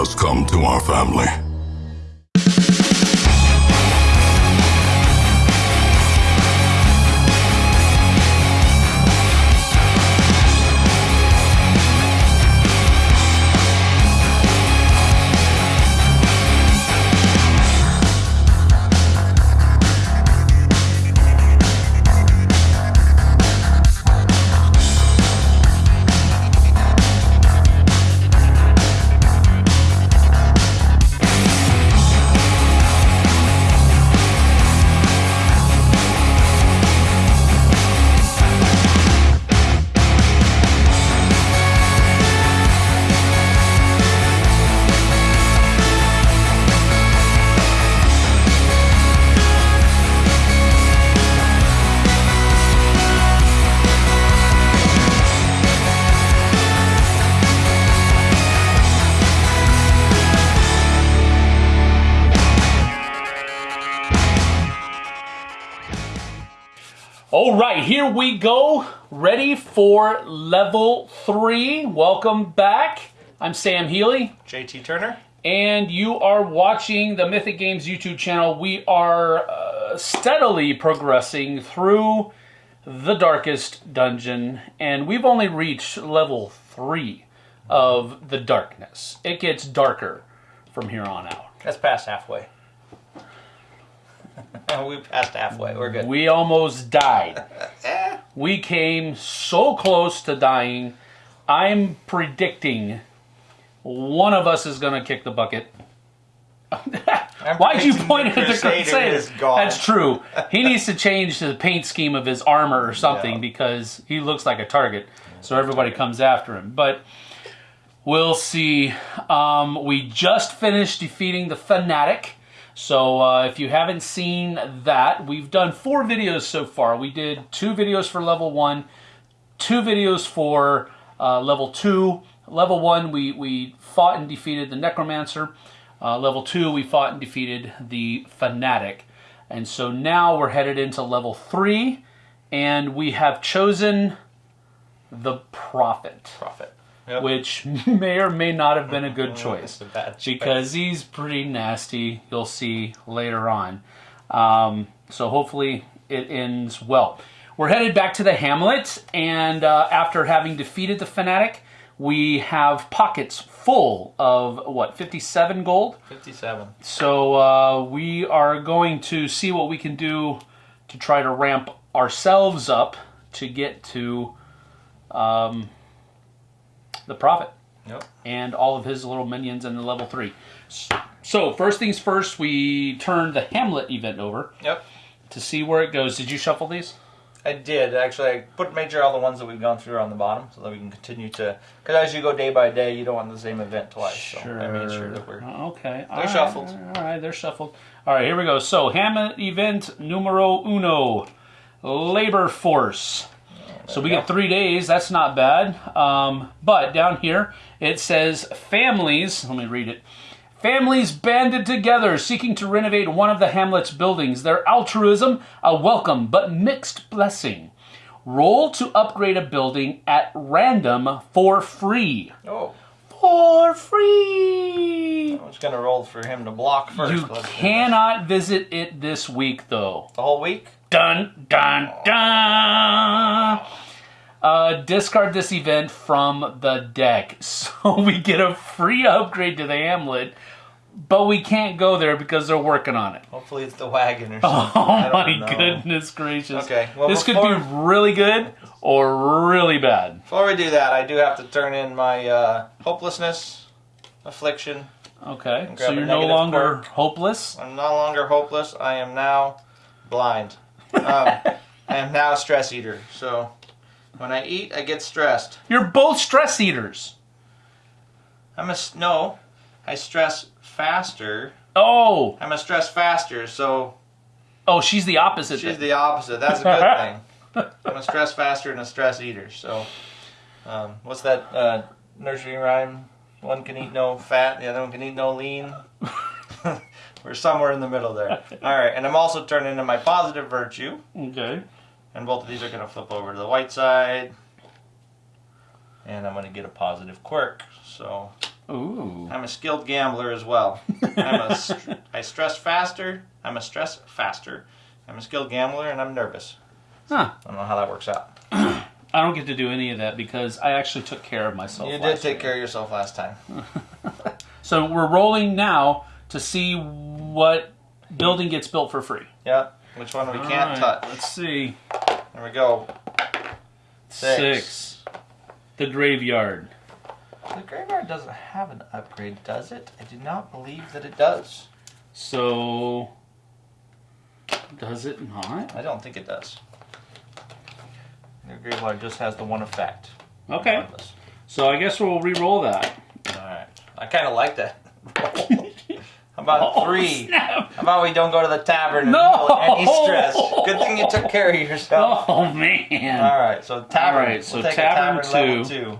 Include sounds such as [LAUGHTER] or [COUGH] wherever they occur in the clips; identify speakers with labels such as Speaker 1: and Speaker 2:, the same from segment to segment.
Speaker 1: has come to our family.
Speaker 2: We go. Ready for level three. Welcome back. I'm Sam Healy,
Speaker 3: JT Turner.
Speaker 2: and you are watching the Mythic Games YouTube channel. We are uh, steadily progressing through the darkest dungeon, and we've only reached level three of the darkness. It gets darker from here on out.
Speaker 3: That's past halfway. [LAUGHS] we passed halfway. We're good.
Speaker 2: We almost died. [LAUGHS] we came so close to dying. I'm predicting one of us is going to kick the bucket. Why'd you point at the
Speaker 3: Crusader
Speaker 2: Crusader?
Speaker 3: is gone.
Speaker 2: That's true. He needs to change the paint scheme of his armor or something
Speaker 3: Yeah.
Speaker 2: because he looks like a target. So everybody comes after him. But we'll see. Um, we just finished defeating the Fanatic. So uh, if you haven't seen that, we've done four videos so far. We did two videos for level one, two videos for uh, level two. Level one, we, we fought and defeated the Necromancer. Uh, level two, we fought and defeated the Fanatic. And so now we're headed into level three, and we have chosen the Prophet,
Speaker 3: Profit. Yep.
Speaker 2: which [LAUGHS] may or may not have been a good [LAUGHS] choice
Speaker 3: a
Speaker 2: because he's pretty nasty. You'll see later on. Um, so hopefully it ends well. We're headed back to the Hamlet, and uh, after having defeated the fanatic, we have pockets full of what 57 gold.
Speaker 3: 57.
Speaker 2: So uh, we are going to see what we can do to try to ramp ourselves up to get to um, the prophet
Speaker 3: Yep.
Speaker 2: and all of his little minions in the level three. So first things first, we turn the Hamlet event over
Speaker 3: Yep.
Speaker 2: to see where it goes. Did you shuffle these?
Speaker 3: I did actually. I put made sure all the ones that we've gone through are on the bottom, so that we can continue to. Because as you go day by day, you don't want the same event twice. So I made sure that we're.
Speaker 2: Okay.
Speaker 3: They're shuffled.
Speaker 2: All right, they're shuffled. All right, here we go. So Hamlet event numero uno, labor force. So we
Speaker 3: you
Speaker 2: get three days. That's not bad. Um, but down here it says families. Let me read it. Families banded together seeking to renovate one of the Hamlet's buildings. Their altruism, a welcome but mixed blessing. Roll to upgrade a building at random for free.
Speaker 3: Oh,
Speaker 2: For free!
Speaker 3: I was gonna roll for him to block first.
Speaker 2: You
Speaker 3: Let's do this.
Speaker 2: cannot visit it this week, though.
Speaker 3: the whole week.
Speaker 2: Dun dun dun. Uh, discard this event from the deck, [LAUGHS] so we get a free upgrade to the Hamlet, but we can't go there because they're working on it.
Speaker 3: Hopefully it's the wagon or [LAUGHS] something.
Speaker 2: Oh my
Speaker 3: know.
Speaker 2: goodness gracious!
Speaker 3: Okay, well,
Speaker 2: this could be really good or really bad.
Speaker 3: Before we do that, I do have to turn in my uh, hopelessness, affliction.
Speaker 2: Okay, so you're no longer hopeless.
Speaker 3: I'm no longer hopeless. I am now blind. Um, I am now a stress eater. So when I eat, I get stressed.
Speaker 2: You're both stress eaters.
Speaker 3: I'm a no. I stress faster.
Speaker 2: Oh,
Speaker 3: I'm a stress faster. So
Speaker 2: oh, she's the opposite.
Speaker 3: she's
Speaker 2: then.
Speaker 3: the opposite. That's a good [LAUGHS] thing. I'm a stress faster and a stress eater. So um, what's that uh, nursery rhyme? One can eat no fat, the other one can eat no lean. [LAUGHS] We're somewhere in the middle there. [LAUGHS] All right, and I'm also turning into my positive virtue.
Speaker 2: okay.
Speaker 3: And both of these are going to flip over to the white side. And I'm going to get a positive quirk. So
Speaker 2: Ooh.
Speaker 3: I'm a skilled gambler as well. I'm a [LAUGHS] I stress faster. I'm a stress faster. I'm a skilled gambler and I'm nervous.
Speaker 2: Huh.
Speaker 3: I don't know how that works out. [CLEARS THROAT]
Speaker 2: I don't get to do any of that because I actually took care of myself.
Speaker 3: You did take
Speaker 2: year.
Speaker 3: care of yourself last time. [LAUGHS]
Speaker 2: So we're rolling now to see what building gets built for free.
Speaker 3: Yeah. Which one we
Speaker 2: All
Speaker 3: can't
Speaker 2: right,
Speaker 3: touch?
Speaker 2: Let's see.
Speaker 3: There we go. Six.
Speaker 2: Six. The graveyard.
Speaker 3: The graveyard doesn't have an upgrade, does it? I do not believe that it does.
Speaker 2: So does it not?
Speaker 3: I don't think it does. The graveyard just has the one effect.
Speaker 2: Okay. So I guess we'll re-roll that.
Speaker 3: All right. I kind of like that. [LAUGHS] How about
Speaker 2: Oh,
Speaker 3: three?
Speaker 2: snap.
Speaker 3: How about we don't go to the tavern and
Speaker 2: No!
Speaker 3: any stress? Good thing you took care of yourself. [LAUGHS]
Speaker 2: Oh man.
Speaker 3: All right, so tavern.
Speaker 2: All right, so
Speaker 3: we'll
Speaker 2: tavern
Speaker 3: tavern
Speaker 2: two.
Speaker 3: two.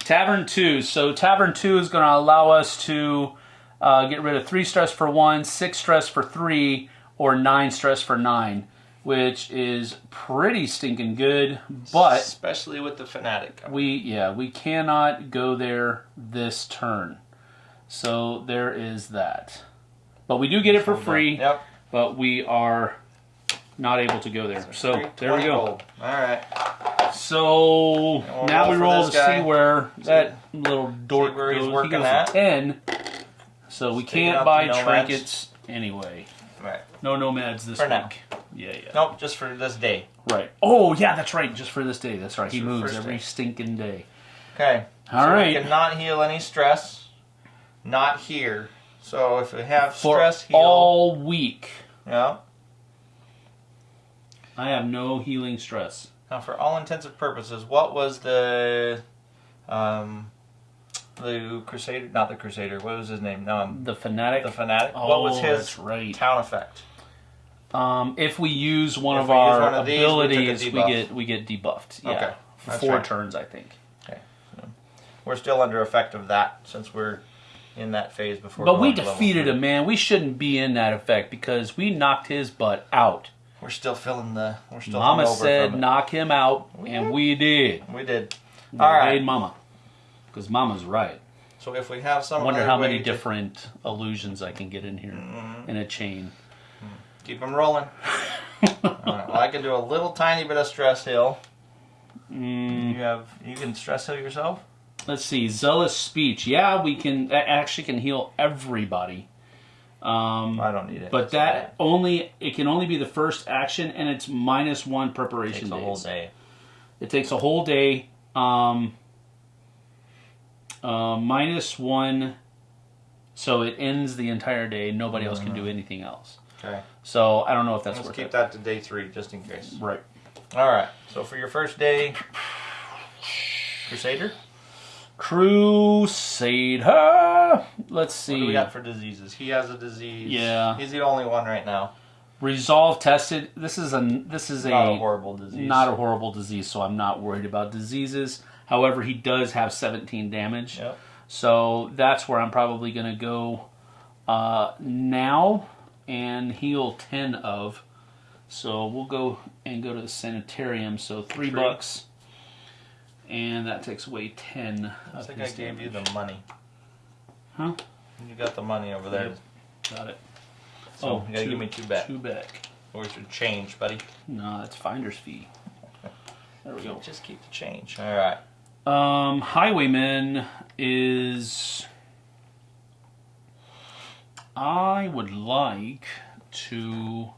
Speaker 2: Tavern two. So tavern two is going to allow us to uh, get rid of three stress for one, six stress for three, or nine stress for nine, which is pretty stinking good. But
Speaker 3: especially with the fanatic.
Speaker 2: we yeah we cannot go there this turn. So there is that. But we do get it for free.
Speaker 3: Yep.
Speaker 2: But we are not able to go there. So there we go.
Speaker 3: All right.
Speaker 2: So
Speaker 3: we'll
Speaker 2: now
Speaker 3: roll
Speaker 2: we roll to
Speaker 3: guy.
Speaker 2: see where that little dork
Speaker 3: where
Speaker 2: goes.
Speaker 3: working
Speaker 2: he goes
Speaker 3: at.
Speaker 2: ten. So we can't buy trinkets anyway.
Speaker 3: Right.
Speaker 2: No nomads this
Speaker 3: For
Speaker 2: week.
Speaker 3: now.
Speaker 2: Yeah, yeah.
Speaker 3: Nope. Just for this day.
Speaker 2: Right. Oh yeah, that's right. Just for this day. That's right. he moves every
Speaker 3: day.
Speaker 2: stinking day.
Speaker 3: Okay.
Speaker 2: All
Speaker 3: so
Speaker 2: right.
Speaker 3: Cannot heal any stress. Not here. So if we have
Speaker 2: For
Speaker 3: stress heal.
Speaker 2: all week,
Speaker 3: Yeah.
Speaker 2: I have no healing stress.
Speaker 3: Now, for all intensive purposes, what was the um, the Crusader? Not the Crusader. What was his name? Um,
Speaker 2: The fanatic.
Speaker 3: the fanatic.
Speaker 2: oh,
Speaker 3: what was his
Speaker 2: right.
Speaker 3: town effect?
Speaker 2: Um, if we use one
Speaker 3: If
Speaker 2: of our
Speaker 3: one of these, we
Speaker 2: abilities, we,
Speaker 3: debuff.
Speaker 2: get we get debuffed. Yeah.
Speaker 3: Okay,
Speaker 2: For
Speaker 3: that's
Speaker 2: four
Speaker 3: right.
Speaker 2: turns, I think. Okay.
Speaker 3: We're still under effect of that since we're in that phase before.
Speaker 2: But we
Speaker 3: going to level
Speaker 2: defeated
Speaker 3: three.
Speaker 2: him, man. We shouldn't be in that effect because we knocked his butt out.
Speaker 3: We're still feeling the. We're still.
Speaker 2: Mama
Speaker 3: hungover
Speaker 2: said
Speaker 3: from it.
Speaker 2: knock him out,
Speaker 3: We
Speaker 2: and
Speaker 3: did.
Speaker 2: we did.
Speaker 3: We did.
Speaker 2: We
Speaker 3: All right.
Speaker 2: Mama. Because Mama's right.
Speaker 3: So if we have some.
Speaker 2: I wonder how
Speaker 3: way
Speaker 2: many
Speaker 3: to
Speaker 2: different illusions I can get in here
Speaker 3: Mm-hmm.
Speaker 2: in a chain.
Speaker 3: keep them rolling. [LAUGHS] All right. Well, I can do a little tiny bit of stress hill.
Speaker 2: Mm,
Speaker 3: You have. You can stress heal yourself.
Speaker 2: Let's see. Zealous speech. Yeah, we can. That actually can heal everybody. Um,
Speaker 3: I don't need it.
Speaker 2: but
Speaker 3: It's
Speaker 2: that only it can only be the first action, and it's minus one
Speaker 3: takes
Speaker 2: preparation
Speaker 3: a whole day.
Speaker 2: It takes a whole day. Um, uh, minus one, so it ends the entire day. Nobody else can do anything else.
Speaker 3: Okay.
Speaker 2: So I don't know if that's
Speaker 3: Let's
Speaker 2: worth
Speaker 3: keep
Speaker 2: it.
Speaker 3: that to day three, just in case.
Speaker 2: Right.
Speaker 3: All right. So for your first day, Crusader.
Speaker 2: Crusader. Let's see.
Speaker 3: What do we got for diseases? He has a disease.
Speaker 2: Yeah.
Speaker 3: He's the only one right now.
Speaker 2: Resolve tested. This is a this is
Speaker 3: Not a
Speaker 2: a
Speaker 3: horrible disease.
Speaker 2: not a horrible disease, so I'm not worried about diseases. However, he does have 17 damage.
Speaker 3: Yep.
Speaker 2: So that's where I'm probably going to go uh, now and heal 10 of. So we'll go and go to the sanitarium. So three,
Speaker 3: Three.
Speaker 2: bucks. And that takes away 10
Speaker 3: I
Speaker 2: of
Speaker 3: think I gave you the money.
Speaker 2: Huh?
Speaker 3: You got the money over there.
Speaker 2: Yep. Got it.
Speaker 3: So
Speaker 2: oh,
Speaker 3: you gotta
Speaker 2: two-
Speaker 3: give me two back.
Speaker 2: Two back.
Speaker 3: Or should change, buddy.
Speaker 2: No, that's finder's fee. [LAUGHS] There we go.
Speaker 3: Just keep the change. All right.
Speaker 2: Um, Highwayman is. I would like to.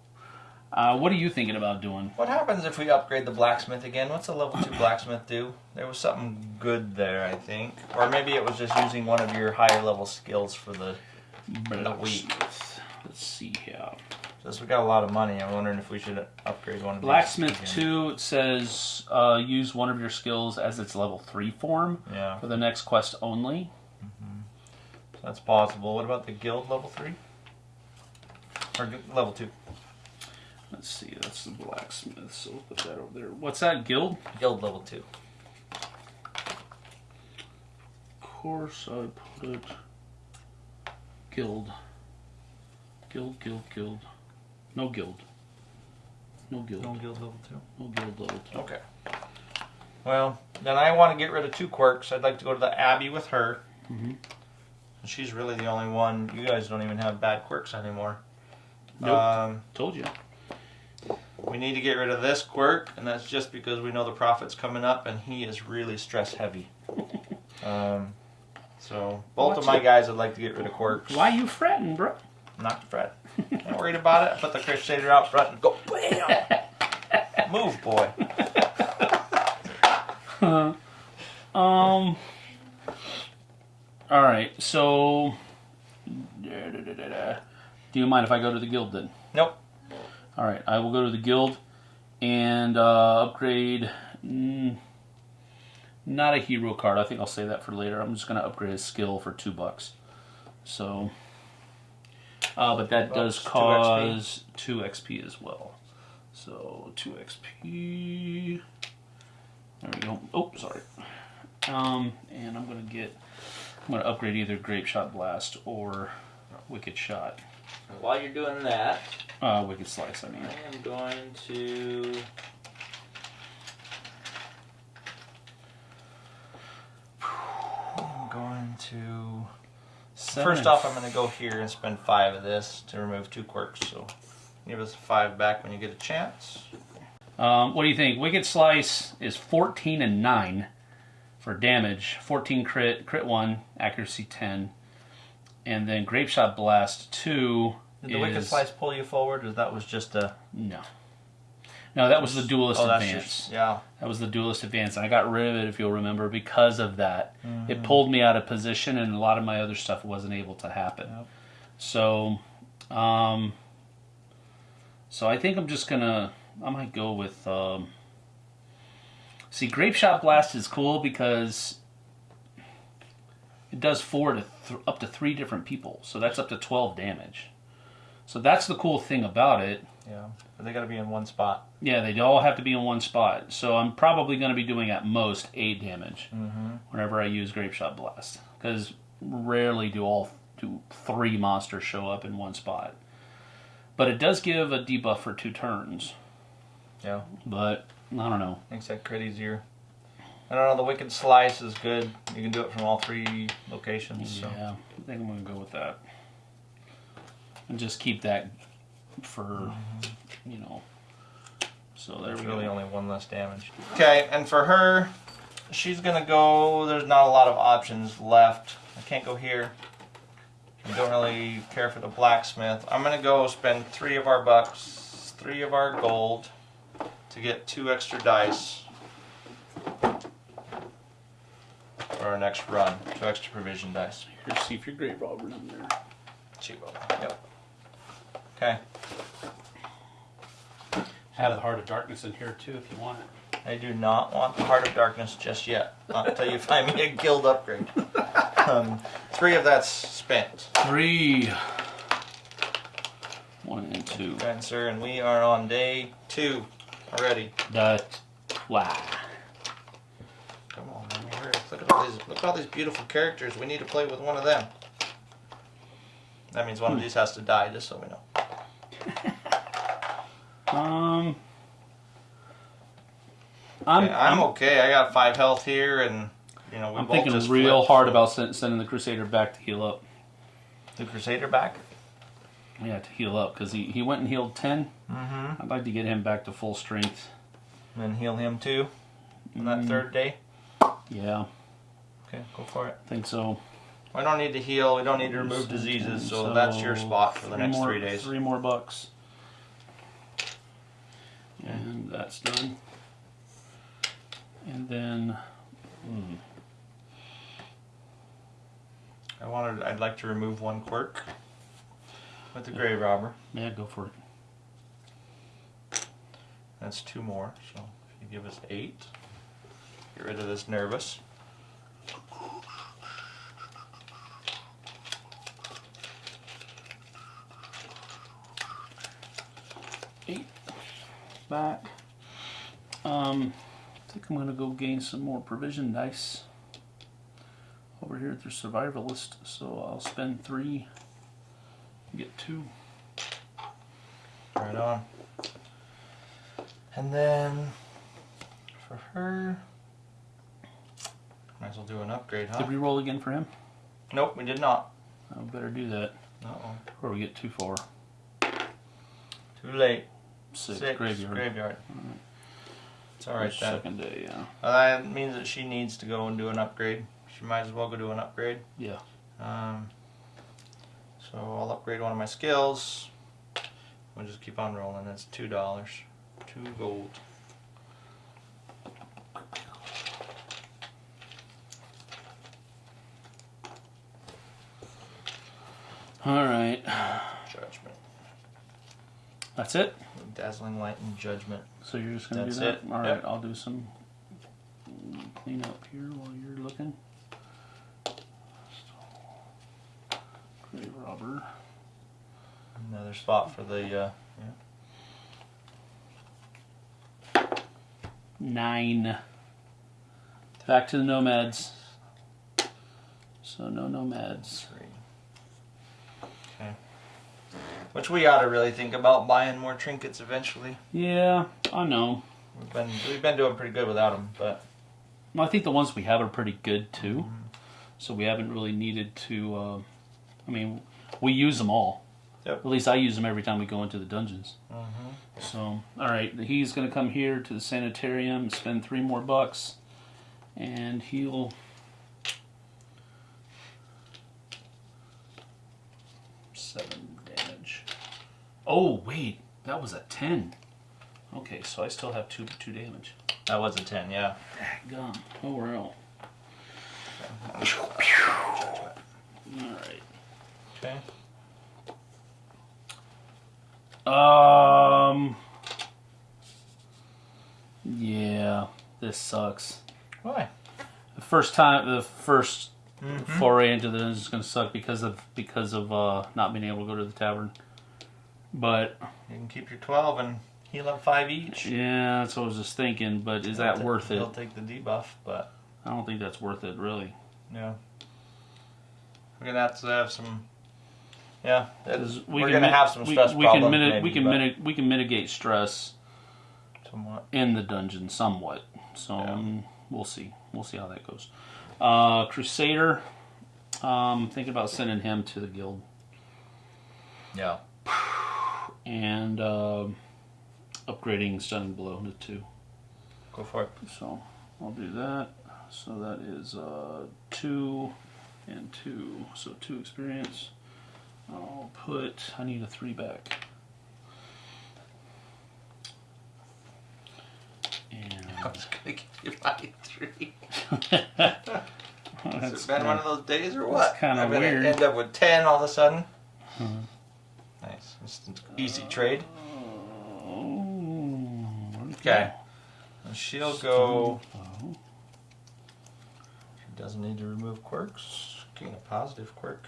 Speaker 2: Uh, what are you thinking about doing?
Speaker 3: What happens if we upgrade the blacksmith again? What's a level two blacksmith do? There was something good there, I think, or maybe it was just using one of your higher level skills for the.
Speaker 2: Blacksmith. Let's see here.
Speaker 3: Since we got a lot of money, I'm wondering if we should upgrade one of these
Speaker 2: Blacksmith 2 it says uh, use one of your skills as its level 3 form
Speaker 3: Yeah,
Speaker 2: for the next quest only.
Speaker 3: that's possible. What about the guild level three? Or level two?
Speaker 2: Let's see, that's the blacksmith, so we'll put that over there. What's that, guild?
Speaker 3: Guild level two.
Speaker 2: Of course, I put it. Guild. Guild, guild, guild. No guild. No guild.
Speaker 3: No guild level two.
Speaker 2: No guild level two.
Speaker 3: Okay. Well, then I want to get rid of two quirks. I'd like to go to the Abbey with her.
Speaker 2: Mhm.
Speaker 3: She's really the only one. You guys don't even have bad quirks anymore.
Speaker 2: Nope.
Speaker 3: Um,
Speaker 2: Told you.
Speaker 3: We need to get rid of this quirk, and that's just because we know the prophet's coming up, and he is really stress heavy. [LAUGHS] um, so both of my
Speaker 2: it.
Speaker 3: guys would like to get rid of quirks.
Speaker 2: Why you fretting, bro?
Speaker 3: Not fret. [LAUGHS] Not worried about it. I put the Crusader out front and go bam. [LAUGHS] Move, boy.
Speaker 2: Um. All right. So, da, da, da. do you mind if I go to the guild then?
Speaker 3: Nope.
Speaker 2: All right. I will go to the guild and uh, upgrade. Mm, not a hero card. I think I'll save that for later. I'm just gonna upgrade his skill for two bucks. So, uh, but that does
Speaker 3: Bucks, two
Speaker 2: cause two XP as well. So two XP. There we go. Oh, sorry. Um, and I'm gonna get. I'm gonna upgrade either Grape Shot Blast or Wicked Shot.
Speaker 3: While you're doing that,
Speaker 2: Uh, Wicked Slice. I mean.
Speaker 3: I am going to. I'm going to.
Speaker 2: Seven
Speaker 3: First off, I'm going to go here and spend five of this to remove two quirks. So give us five back when you get a chance.
Speaker 2: Um, what do you think? Wicked Slice is 14 and 9 for damage, 14 crit, crit 1, accuracy 10. And then Grape Shot Blast 2
Speaker 3: Did the
Speaker 2: is...
Speaker 3: Wicked Slice pull you forward, or that was just a.
Speaker 2: No. No, that was the Duelist
Speaker 3: Oh,
Speaker 2: Advance.
Speaker 3: Yeah.
Speaker 2: That was the Duelist Advance. And I got rid of it, if you'll remember, because of that.
Speaker 3: Mm-hmm.
Speaker 2: It pulled me out of position, and a lot of my other stuff wasn't able to happen.
Speaker 3: Yep.
Speaker 2: So, um, so I think I'm just gonna. I might go with. Um, see, Grape Shot Blast is cool because it does four to th- up to three different people, so that's up to twelve damage. So that's the cool thing about it.
Speaker 3: Yeah. But they got to be in one spot.
Speaker 2: Yeah, they all have to be in one spot. So I'm probably going to be doing at most eight damage
Speaker 3: Mm-hmm.
Speaker 2: whenever I use Grape Shot Blast, because rarely do all do three monsters show up in one spot. But it does give a debuff for two turns.
Speaker 3: Yeah.
Speaker 2: But I don't know.
Speaker 3: Makes that crit easier. I don't know. The Wicked Slice is good. You can do it from all three locations. So.
Speaker 2: Yeah, I think I'm going to go with that, and just keep that for mm-hmm. you know. So there
Speaker 3: There's
Speaker 2: we
Speaker 3: really
Speaker 2: go.
Speaker 3: only one less damage. Okay, and for her, she's gonna go. There's not a lot of options left. I can't go here. I don't really care for the blacksmith. I'm gonna go spend three of our bucks, three of our gold, to get two extra dice for our next run. Two extra provision dice.
Speaker 2: Here, see if your Grave Robber in there.
Speaker 3: Chivo. Yep. Okay.
Speaker 2: Have the Heart of Darkness in here too, if you want it.
Speaker 3: I do not want the Heart of Darkness just yet. Not until you find me a guild upgrade. Um, three of that's spent.
Speaker 2: Three. One and two.
Speaker 3: And sir, and we are on day two already.
Speaker 2: The wow.
Speaker 3: Come on, man, hurry. Look at all these look at all these beautiful characters. We need to play with one of them. That means one of these has to die, just so we know. [LAUGHS]
Speaker 2: Um. I'm,
Speaker 3: Okay, I'm okay. I got five health here, and you know
Speaker 2: I'm thinking real hard
Speaker 3: so-
Speaker 2: about send, sending the Crusader back to heal up.
Speaker 3: the Crusader back.
Speaker 2: Yeah, to heal up because he, he went and healed ten.
Speaker 3: Mm-hmm.
Speaker 2: I'd like to get him back to full strength.
Speaker 3: And heal him too. On that
Speaker 2: Mm.
Speaker 3: third day.
Speaker 2: Yeah,
Speaker 3: Okay, go for it.
Speaker 2: I think so.
Speaker 3: We don't need to heal. We don't need to remove diseases. So, that's your spot for the next
Speaker 2: more,
Speaker 3: three days.
Speaker 2: Three more bucks. And that's done. And then, hmm,
Speaker 3: I wanted. I'd like to remove one quirk with the Grave Robber.
Speaker 2: yeah, go for it.
Speaker 3: That's two more. So if you give us eight, get rid of this nervous.
Speaker 2: Eight back. Um, I think I'm gonna go gain some more provision dice over here at the survivalist. So I'll spend three, get two.
Speaker 3: Right on. And then for her, might as well do an upgrade, huh?
Speaker 2: Did we roll again for him?
Speaker 3: Nope, we did not.
Speaker 2: I better do that
Speaker 3: Uh-oh.
Speaker 2: before we get too far.
Speaker 3: Too late.
Speaker 2: Six,
Speaker 3: Six.
Speaker 2: graveyard.
Speaker 3: Graveyard. It's all right then.
Speaker 2: Second day, yeah.
Speaker 3: Uh, that means that she needs to go and do an upgrade. She might as well go do an upgrade.
Speaker 2: Yeah.
Speaker 3: Um, so I'll upgrade one of my skills. We'll just keep on rolling. That's two dollars, two gold.
Speaker 2: All right.
Speaker 3: Judgment,
Speaker 2: That's it.
Speaker 3: dazzling light, and judgment.
Speaker 2: So you're just gonna
Speaker 3: That's
Speaker 2: do that?
Speaker 3: it.
Speaker 2: All right.
Speaker 3: Yep.
Speaker 2: I'll do some clean up here while you're looking. Grave robber.
Speaker 3: Another spot for the. Uh,
Speaker 2: Nine. Back to the nomads. So no nomads.
Speaker 3: three. Okay. Which we ought to really think about buying more trinkets eventually.
Speaker 2: Yeah, I know.
Speaker 3: We've been we've been doing pretty good without them, but
Speaker 2: Well, I think the ones we have are pretty good too. So we haven't really needed to. Uh, I mean, we use them all.
Speaker 3: Yep.
Speaker 2: At least I use them every time we go into the dungeons.
Speaker 3: Mhm.
Speaker 2: So, all right, he's going to come here to the sanitarium, spend three more bucks, and he'll. Seven damage. Oh wait, that was a ten. Okay, so I still have two two damage.
Speaker 3: that was a ten. Yeah.
Speaker 2: Gum. Oh well. All right.
Speaker 3: Okay.
Speaker 2: Um. Yeah, this sucks.
Speaker 3: Why?
Speaker 2: The first time, the 1st
Speaker 3: Mhm.
Speaker 2: foray into the dungeon is gonna suck because of because of uh, not being able to go to the tavern. But
Speaker 3: You can keep your twelve and heal up five each.
Speaker 2: yeah, that's what I was just thinking. But is that
Speaker 3: He'll ta-
Speaker 2: worth it?
Speaker 3: He'll take the debuff, but
Speaker 2: I don't think that's worth it, really.
Speaker 3: yeah. We're gonna have to have some. Yeah, we're
Speaker 2: can
Speaker 3: gonna have some
Speaker 2: we,
Speaker 3: stress
Speaker 2: we
Speaker 3: problems.
Speaker 2: Can miti-
Speaker 3: maybe,
Speaker 2: we can
Speaker 3: but
Speaker 2: we can mitigate stress
Speaker 3: somewhat.
Speaker 2: in the dungeon somewhat. So
Speaker 3: Yeah.
Speaker 2: um, we'll see. We'll see how that goes. Uh, Crusader. Um, thinking about sending him to the guild
Speaker 3: Yeah. [SIGHS] [SIGHS]
Speaker 2: and uh, upgrading stunning blow to two.
Speaker 3: Go for it.
Speaker 2: So I'll do that. So that is uh, two and two. So two experience. I'll put. I need a three back. And [LAUGHS]
Speaker 3: I was gonna give you my three. [LAUGHS] Has it been
Speaker 2: kinda-
Speaker 3: one of those days or what? I'm gonna
Speaker 2: weird.
Speaker 3: End up with ten all of a sudden.
Speaker 2: Mhm.
Speaker 3: Nice. Easy trade.
Speaker 2: It
Speaker 3: Okay. She'll go. She doesn't need to remove quirks. Getting a positive quirk.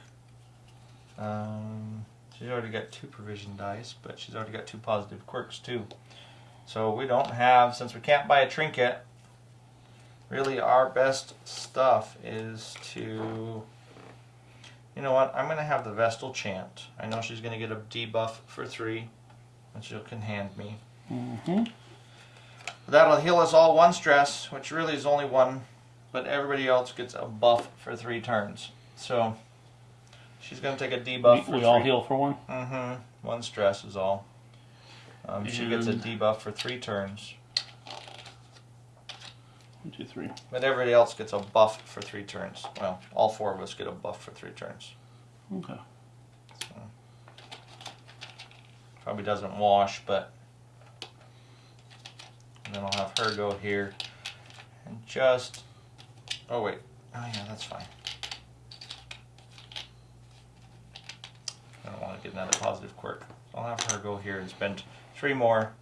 Speaker 3: Um, she's already got two provision dice, but she's already got two positive quirks too. So we don't have, since we can't buy a trinket, really our best stuff is to. You know what? I'm going to have the Vestal Chant. I know she's going to get a debuff for three, which she can hand me.
Speaker 2: Mm-hmm.
Speaker 3: That'll heal us all one stress, which really is only one, but everybody else gets a buff for three turns. So she's going to take a debuff
Speaker 2: We,
Speaker 3: for
Speaker 2: we all heal for one.
Speaker 3: Mm-hmm. One stress is all. Um, she gets a debuff for three turns,
Speaker 2: One, two, three.
Speaker 3: but everybody else gets a buff for three turns. Well, all four of us get a buff for three turns.
Speaker 2: Okay.
Speaker 3: Probably doesn't wash, but and then I'll have her go here and just. Oh wait. Oh yeah, that's fine. I don't want to get another positive quirk. I'll have her go here and spend three more.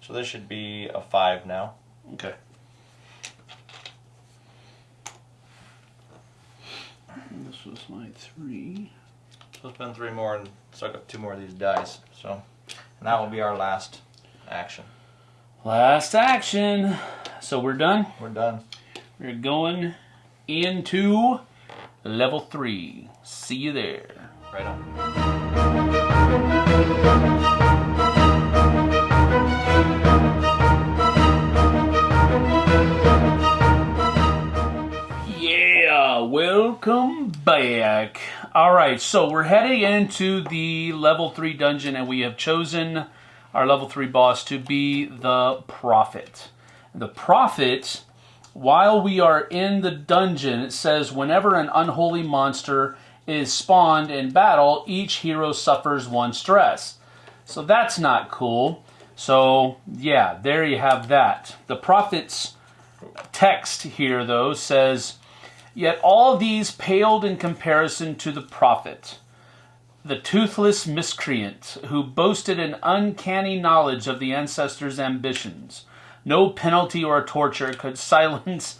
Speaker 3: So this should be a five now.
Speaker 2: Okay. And this was my three.
Speaker 3: So I'll spend three more and suck up two more of these dice. So, and that will be our last action.
Speaker 2: Last action. So we're done.
Speaker 3: We're done.
Speaker 2: We're going into level three. See you there.
Speaker 3: Right on.
Speaker 2: Welcome back. All right, so we're heading into the level three dungeon, and we have chosen our level three boss to be the Prophet. The Prophet, while we are in the dungeon, it says whenever an unholy monster is spawned in battle, each hero suffers one stress. So that's not cool. So, yeah, there you have that. The Prophet's text here, though, says, Yet all these paled in comparison to the prophet, the toothless miscreant who boasted an uncanny knowledge of the ancestors' ambitions. No penalty or torture could [LAUGHS] silence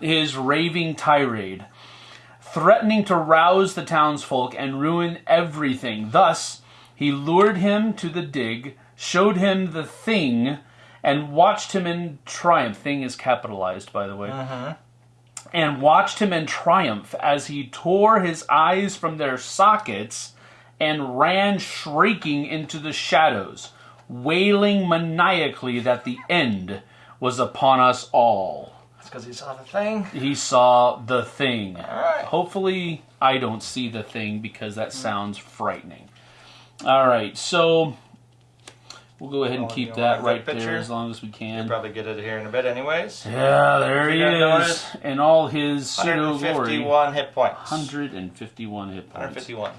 Speaker 2: his raving tirade, threatening to rouse the townsfolk and ruin everything. Thus, he lured him to the dig, showed him the thing, and watched him in triumph. Thing is capitalized, by the way uh-huh. And watched him in triumph as he tore his eyes from their sockets and ran shrieking into the shadows, wailing maniacally that the end was upon us all.
Speaker 3: That's because he saw the thing.
Speaker 2: He saw the thing.
Speaker 3: right.
Speaker 2: Hopefully, I don't see the thing because that sounds frightening. All right, so we'll go ahead and
Speaker 3: Oh,
Speaker 2: keep that right
Speaker 3: that
Speaker 2: there
Speaker 3: picture?
Speaker 2: as long as we can.
Speaker 3: Probably get it here in a bit, anyways.
Speaker 2: Yeah, there he is, and all his pseudo glory.
Speaker 3: 151 hit points.
Speaker 2: 151 hit points.
Speaker 3: 151.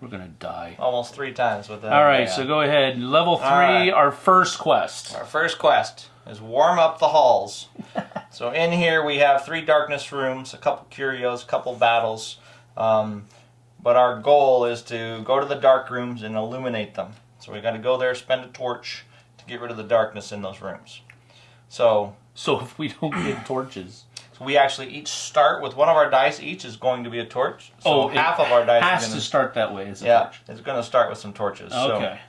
Speaker 2: We're gonna die.
Speaker 3: Almost three times with that.
Speaker 2: All right, so go ahead. Level three,
Speaker 3: right.
Speaker 2: our first quest.
Speaker 3: Our first quest is warm up the halls. [LAUGHS] so in here we have three darkness rooms, a couple curios, a couple battles. Um, but our goal is to go to the dark rooms and illuminate them. So we got to go there, spend a torch to get rid of the darkness in those rooms. So,
Speaker 2: So if we don't get torches, [CLEARS THROAT]
Speaker 3: so we actually each start with one of our dice. Each is going to be a torch. So
Speaker 2: oh,
Speaker 3: half of our dice
Speaker 2: has
Speaker 3: is
Speaker 2: to start that way. A
Speaker 3: yeah,
Speaker 2: torch.
Speaker 3: it's going to start with some torches. So,
Speaker 2: Okay.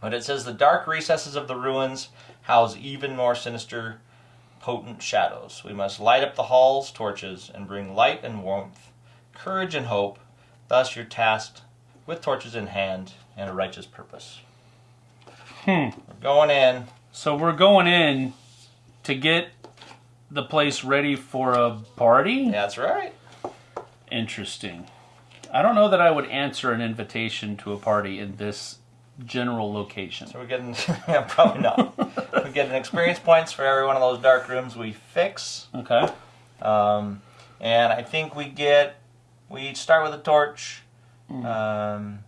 Speaker 3: But it says the dark recesses of the ruins house even more sinister, potent shadows. We must light up the halls, torches, and bring light and warmth, courage and hope. Thus you're tasked with torches in hand and a righteous purpose.
Speaker 2: Hmm.
Speaker 3: We're going in.
Speaker 2: So we're going in to get the place ready for a party.
Speaker 3: That's right.
Speaker 2: Interesting. I don't know that I would answer an invitation to a party in this general location.
Speaker 3: So we're getting, [LAUGHS] yeah, probably not. we're getting experience points for every one of those dark rooms we fix.
Speaker 2: Okay.
Speaker 3: Um, and I think we get, we each start with a torch. Um,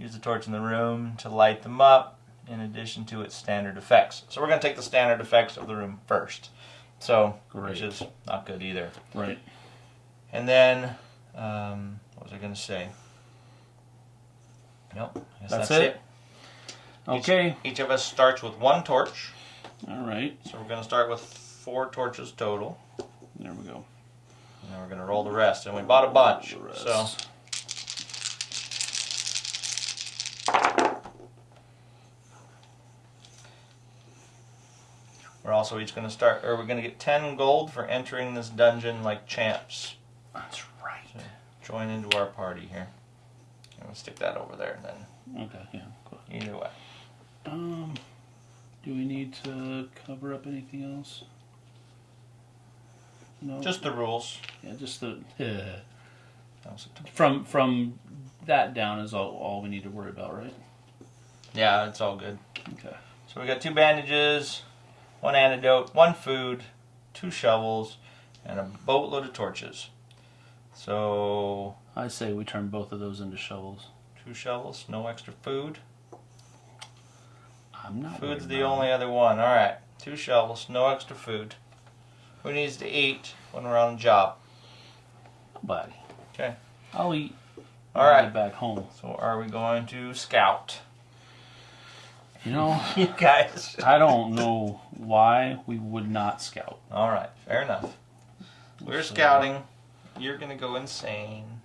Speaker 3: use the torch in the room to light them up, in addition to its standard effects. So we're going to take the standard effects of the room first. So, which is not good either.
Speaker 2: Right.
Speaker 3: And then, um, what was I going to say? Nope. I guess
Speaker 2: That's
Speaker 3: that's,
Speaker 2: it?
Speaker 3: it.
Speaker 2: Okay.
Speaker 3: Each of us starts with one torch.
Speaker 2: All right.
Speaker 3: So we're going to start with four torches total.
Speaker 2: There we go.
Speaker 3: And then we're going to roll the rest. And we bought a bunch. So we're also each going to start, or we're going to get 10 gold for entering this dungeon like champs.
Speaker 2: That's right.
Speaker 3: Join into our party here. I'm going to stick that over there then.
Speaker 2: Okay. Yeah. Cool.
Speaker 3: Either way.
Speaker 2: Um, do we need to cover up anything else? No.
Speaker 3: Just the rules.
Speaker 2: yeah, just the [LAUGHS]
Speaker 3: That was a t-
Speaker 2: from from that down is all, all we need to worry about, right?
Speaker 3: Yeah, it's all good.
Speaker 2: Okay.
Speaker 3: So we got two bandages, one antidote, one food, two shovels, and a boatload of torches. So
Speaker 2: I say we turn both of those into shovels.
Speaker 3: two shovels, no extra food.
Speaker 2: I'm not.
Speaker 3: Food's the only other one. All right, two shovels, no extra food. Who needs to eat when we're on a job?
Speaker 2: Nobody.
Speaker 3: Okay.
Speaker 2: I'll eat.
Speaker 3: All right.
Speaker 2: Back home.
Speaker 3: So are we going to scout?
Speaker 2: You know, [LAUGHS]
Speaker 3: You guys.
Speaker 2: I don't know why we would not scout.
Speaker 3: All right, fair enough. We're
Speaker 2: So-
Speaker 3: scouting. You're gonna go insane.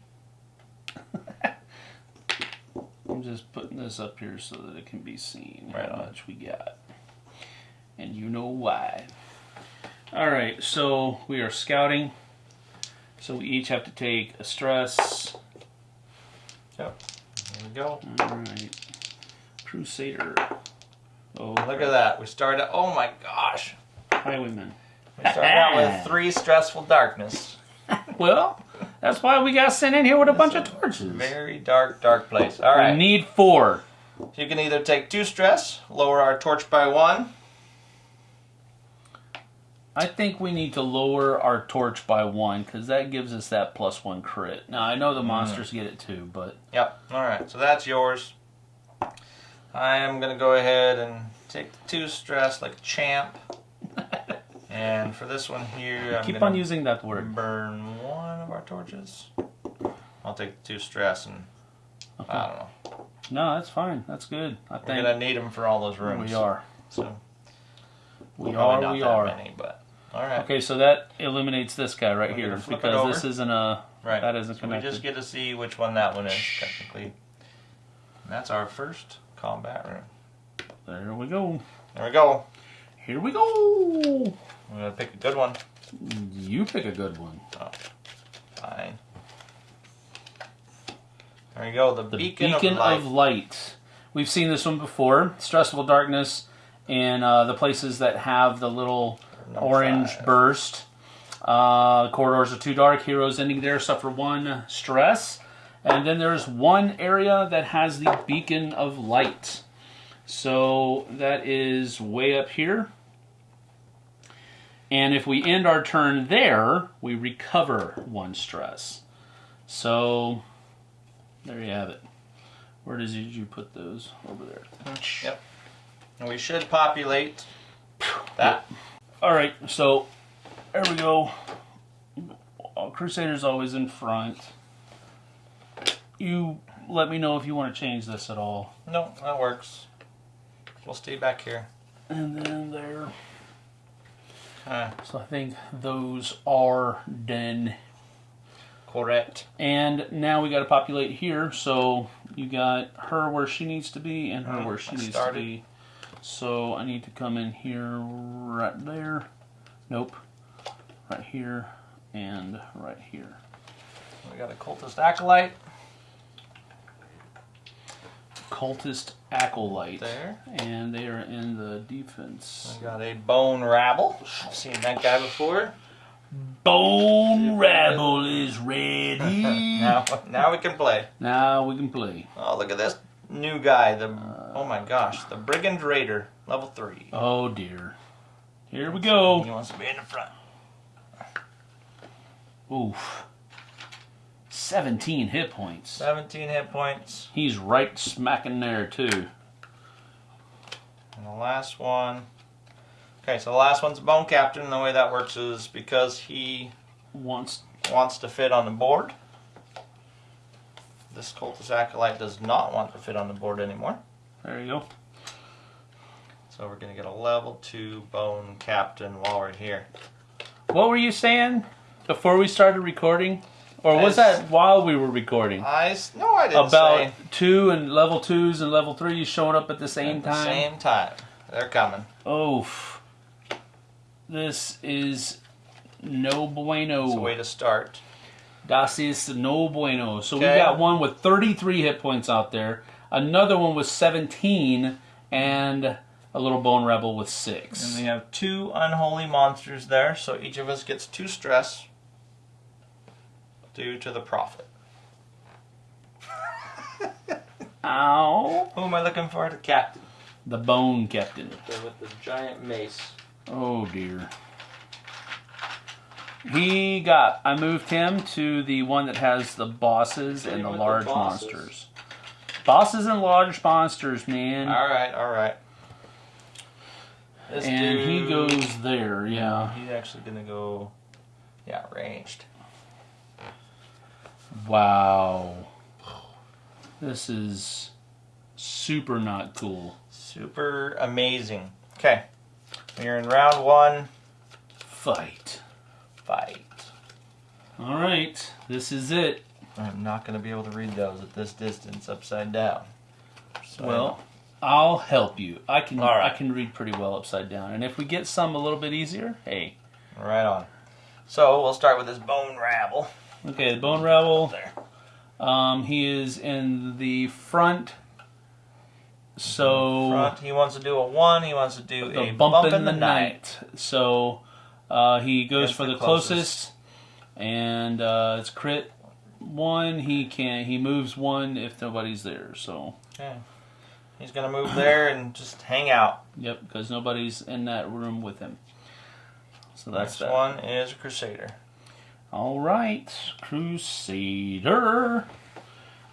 Speaker 3: [LAUGHS]
Speaker 2: I'm just putting this up here so that it can be seen
Speaker 3: Right
Speaker 2: how
Speaker 3: on.
Speaker 2: much we got. And you know why. Alright, so we are scouting. So we each have to take a stress.
Speaker 3: Yep, There we go.
Speaker 2: Alright. Crusader. Oh,
Speaker 3: Look at that. We started. Oh my gosh.
Speaker 2: highwayman.
Speaker 3: We started out with [LAUGHS] three stressful darkness. [LAUGHS]
Speaker 2: Well, That's why we got sent in here with a bunch of torches.
Speaker 3: Very dark, dark place. All right.
Speaker 2: We need four.
Speaker 3: You can either take two stress, lower our torch by one.
Speaker 2: I think we need to lower our torch by one because that gives us that plus one crit. Now I know the mm. monsters get it too, but
Speaker 3: Yep. All right. So that's yours. I am gonna go ahead and take the two stress like champ. [LAUGHS] and for this one here, I'm
Speaker 2: keep on using that word.
Speaker 3: burn one of our torches. I'll take the two stress and I don't know.
Speaker 2: No, that's fine. That's good. I think
Speaker 3: We're
Speaker 2: think
Speaker 3: gonna need them for all those rooms.
Speaker 2: we are.
Speaker 3: So
Speaker 2: We are.
Speaker 3: not
Speaker 2: We
Speaker 3: that
Speaker 2: are.
Speaker 3: many, but all right.
Speaker 2: Okay, so that eliminates this guy right here
Speaker 3: gonna flip it
Speaker 2: because this isn't a
Speaker 3: Right.
Speaker 2: that isn't
Speaker 3: So we just get to see which one that one is technically. And that's our first combat room.
Speaker 2: There we go.
Speaker 3: There we go.
Speaker 2: Here we go.
Speaker 3: I'm gonna pick a good one.
Speaker 2: You pick a good one.
Speaker 3: Oh, Fine. There you go. The,
Speaker 2: The
Speaker 3: beacon,
Speaker 2: beacon,
Speaker 3: of light.
Speaker 2: of light. We've seen this one before. Stressful darkness and uh, the places that have the little orange
Speaker 3: five.
Speaker 2: burst. Uh, corridors are too dark. Heroes ending there suffer one stress. And then there's one area that has the beacon of light. So that is way up here. And if we end our turn there, we recover one stress. So there you have it. Where does did you put those? Over there.
Speaker 3: Yep. And we should populate that.
Speaker 2: All right, so there we go. Uh, Crusader's always in front. You let me know if you want to change this at all.
Speaker 3: No, that works. We'll stay back here.
Speaker 2: And then there. So I think those are done.
Speaker 3: Correct.
Speaker 2: And now we got to populate here. So you got her where she needs to be and her
Speaker 3: Mhm,
Speaker 2: where she
Speaker 3: I
Speaker 2: needs
Speaker 3: started.
Speaker 2: to be. So I need to come in here right there. Nope. Right here and right here.
Speaker 3: We got a cultist acolyte
Speaker 2: Cultist Acolyte.
Speaker 3: there.
Speaker 2: And they are in the defense.
Speaker 3: We got a bone rabble. Seen that guy before.
Speaker 2: Bone Rabble is ready. [LAUGHS]
Speaker 3: now, now we can play.
Speaker 2: Now we can play.
Speaker 3: Oh, look at this new guy. The uh, oh my gosh, the brigand raider, level three.
Speaker 2: Oh dear. Here we go.
Speaker 3: He wants to be in the front.
Speaker 2: Oof. 17 hit points.
Speaker 3: 17 hit points.
Speaker 2: He's right smacking there too.
Speaker 3: And the last one. Okay, so the last one's Bone Captain. And the way that works is because he
Speaker 2: Wants
Speaker 3: wants to fit on the board. This cultist acolyte does not want to fit on the board anymore.
Speaker 2: There you go.
Speaker 3: So we're gonna get a level two Bone Captain while we're here.
Speaker 2: What were you saying before we started recording? Or was
Speaker 3: As-
Speaker 2: that while we were recording?
Speaker 3: I no, I didn't
Speaker 2: About
Speaker 3: say
Speaker 2: two and level twos and level threes showing up at the same
Speaker 3: at the
Speaker 2: time.
Speaker 3: same time. They're coming.
Speaker 2: Oof. This is no bueno.
Speaker 3: It's a way to start.
Speaker 2: Das is no bueno. So we got one with 33 hit points out there, another one with 17, and a little bone rabble with
Speaker 3: six.
Speaker 2: And
Speaker 3: we have two unholy monsters there, so each of us gets two stress due to the prophet. [LAUGHS]
Speaker 2: Ow.
Speaker 3: Who am I looking for? The captain.
Speaker 2: The bone captain.
Speaker 3: With the giant mace.
Speaker 2: Oh dear. He got, I moved him to the one that has the bosses and the
Speaker 3: with the
Speaker 2: large
Speaker 3: bosses.
Speaker 2: monsters. Bosses and large monsters, man.
Speaker 3: All right, all right. This
Speaker 2: and he goes there, yeah.
Speaker 3: He's actually gonna go. Yeah, ranged.
Speaker 2: Wow. This is super not cool.
Speaker 3: Super amazing. Okay, we're in round one.
Speaker 2: Fight.
Speaker 3: Fight.
Speaker 2: All right, this is it.
Speaker 3: I'm not gonna be able to read those at this distance upside down. So-
Speaker 2: Well, I'll help you. I can
Speaker 3: right.
Speaker 2: I can read pretty well upside down. And if we get some a little bit easier, hey.
Speaker 3: right on. So we'll start with this bone rabble.
Speaker 2: Okay, the bone rabble.
Speaker 3: There.
Speaker 2: Um, he is in the front. So
Speaker 3: Front. He wants to do a one. He wants to do a
Speaker 2: bump, in the, night. So uh, he goes for
Speaker 3: the
Speaker 2: the closest. and uh, it's crit one. He can't. he moves one if nobody's there. So
Speaker 3: Okay. He's gonna move there and just hang out.
Speaker 2: yep, because nobody's in that room with him. So that's
Speaker 3: Next
Speaker 2: that.
Speaker 3: one is a Crusader.
Speaker 2: All right, Crusader.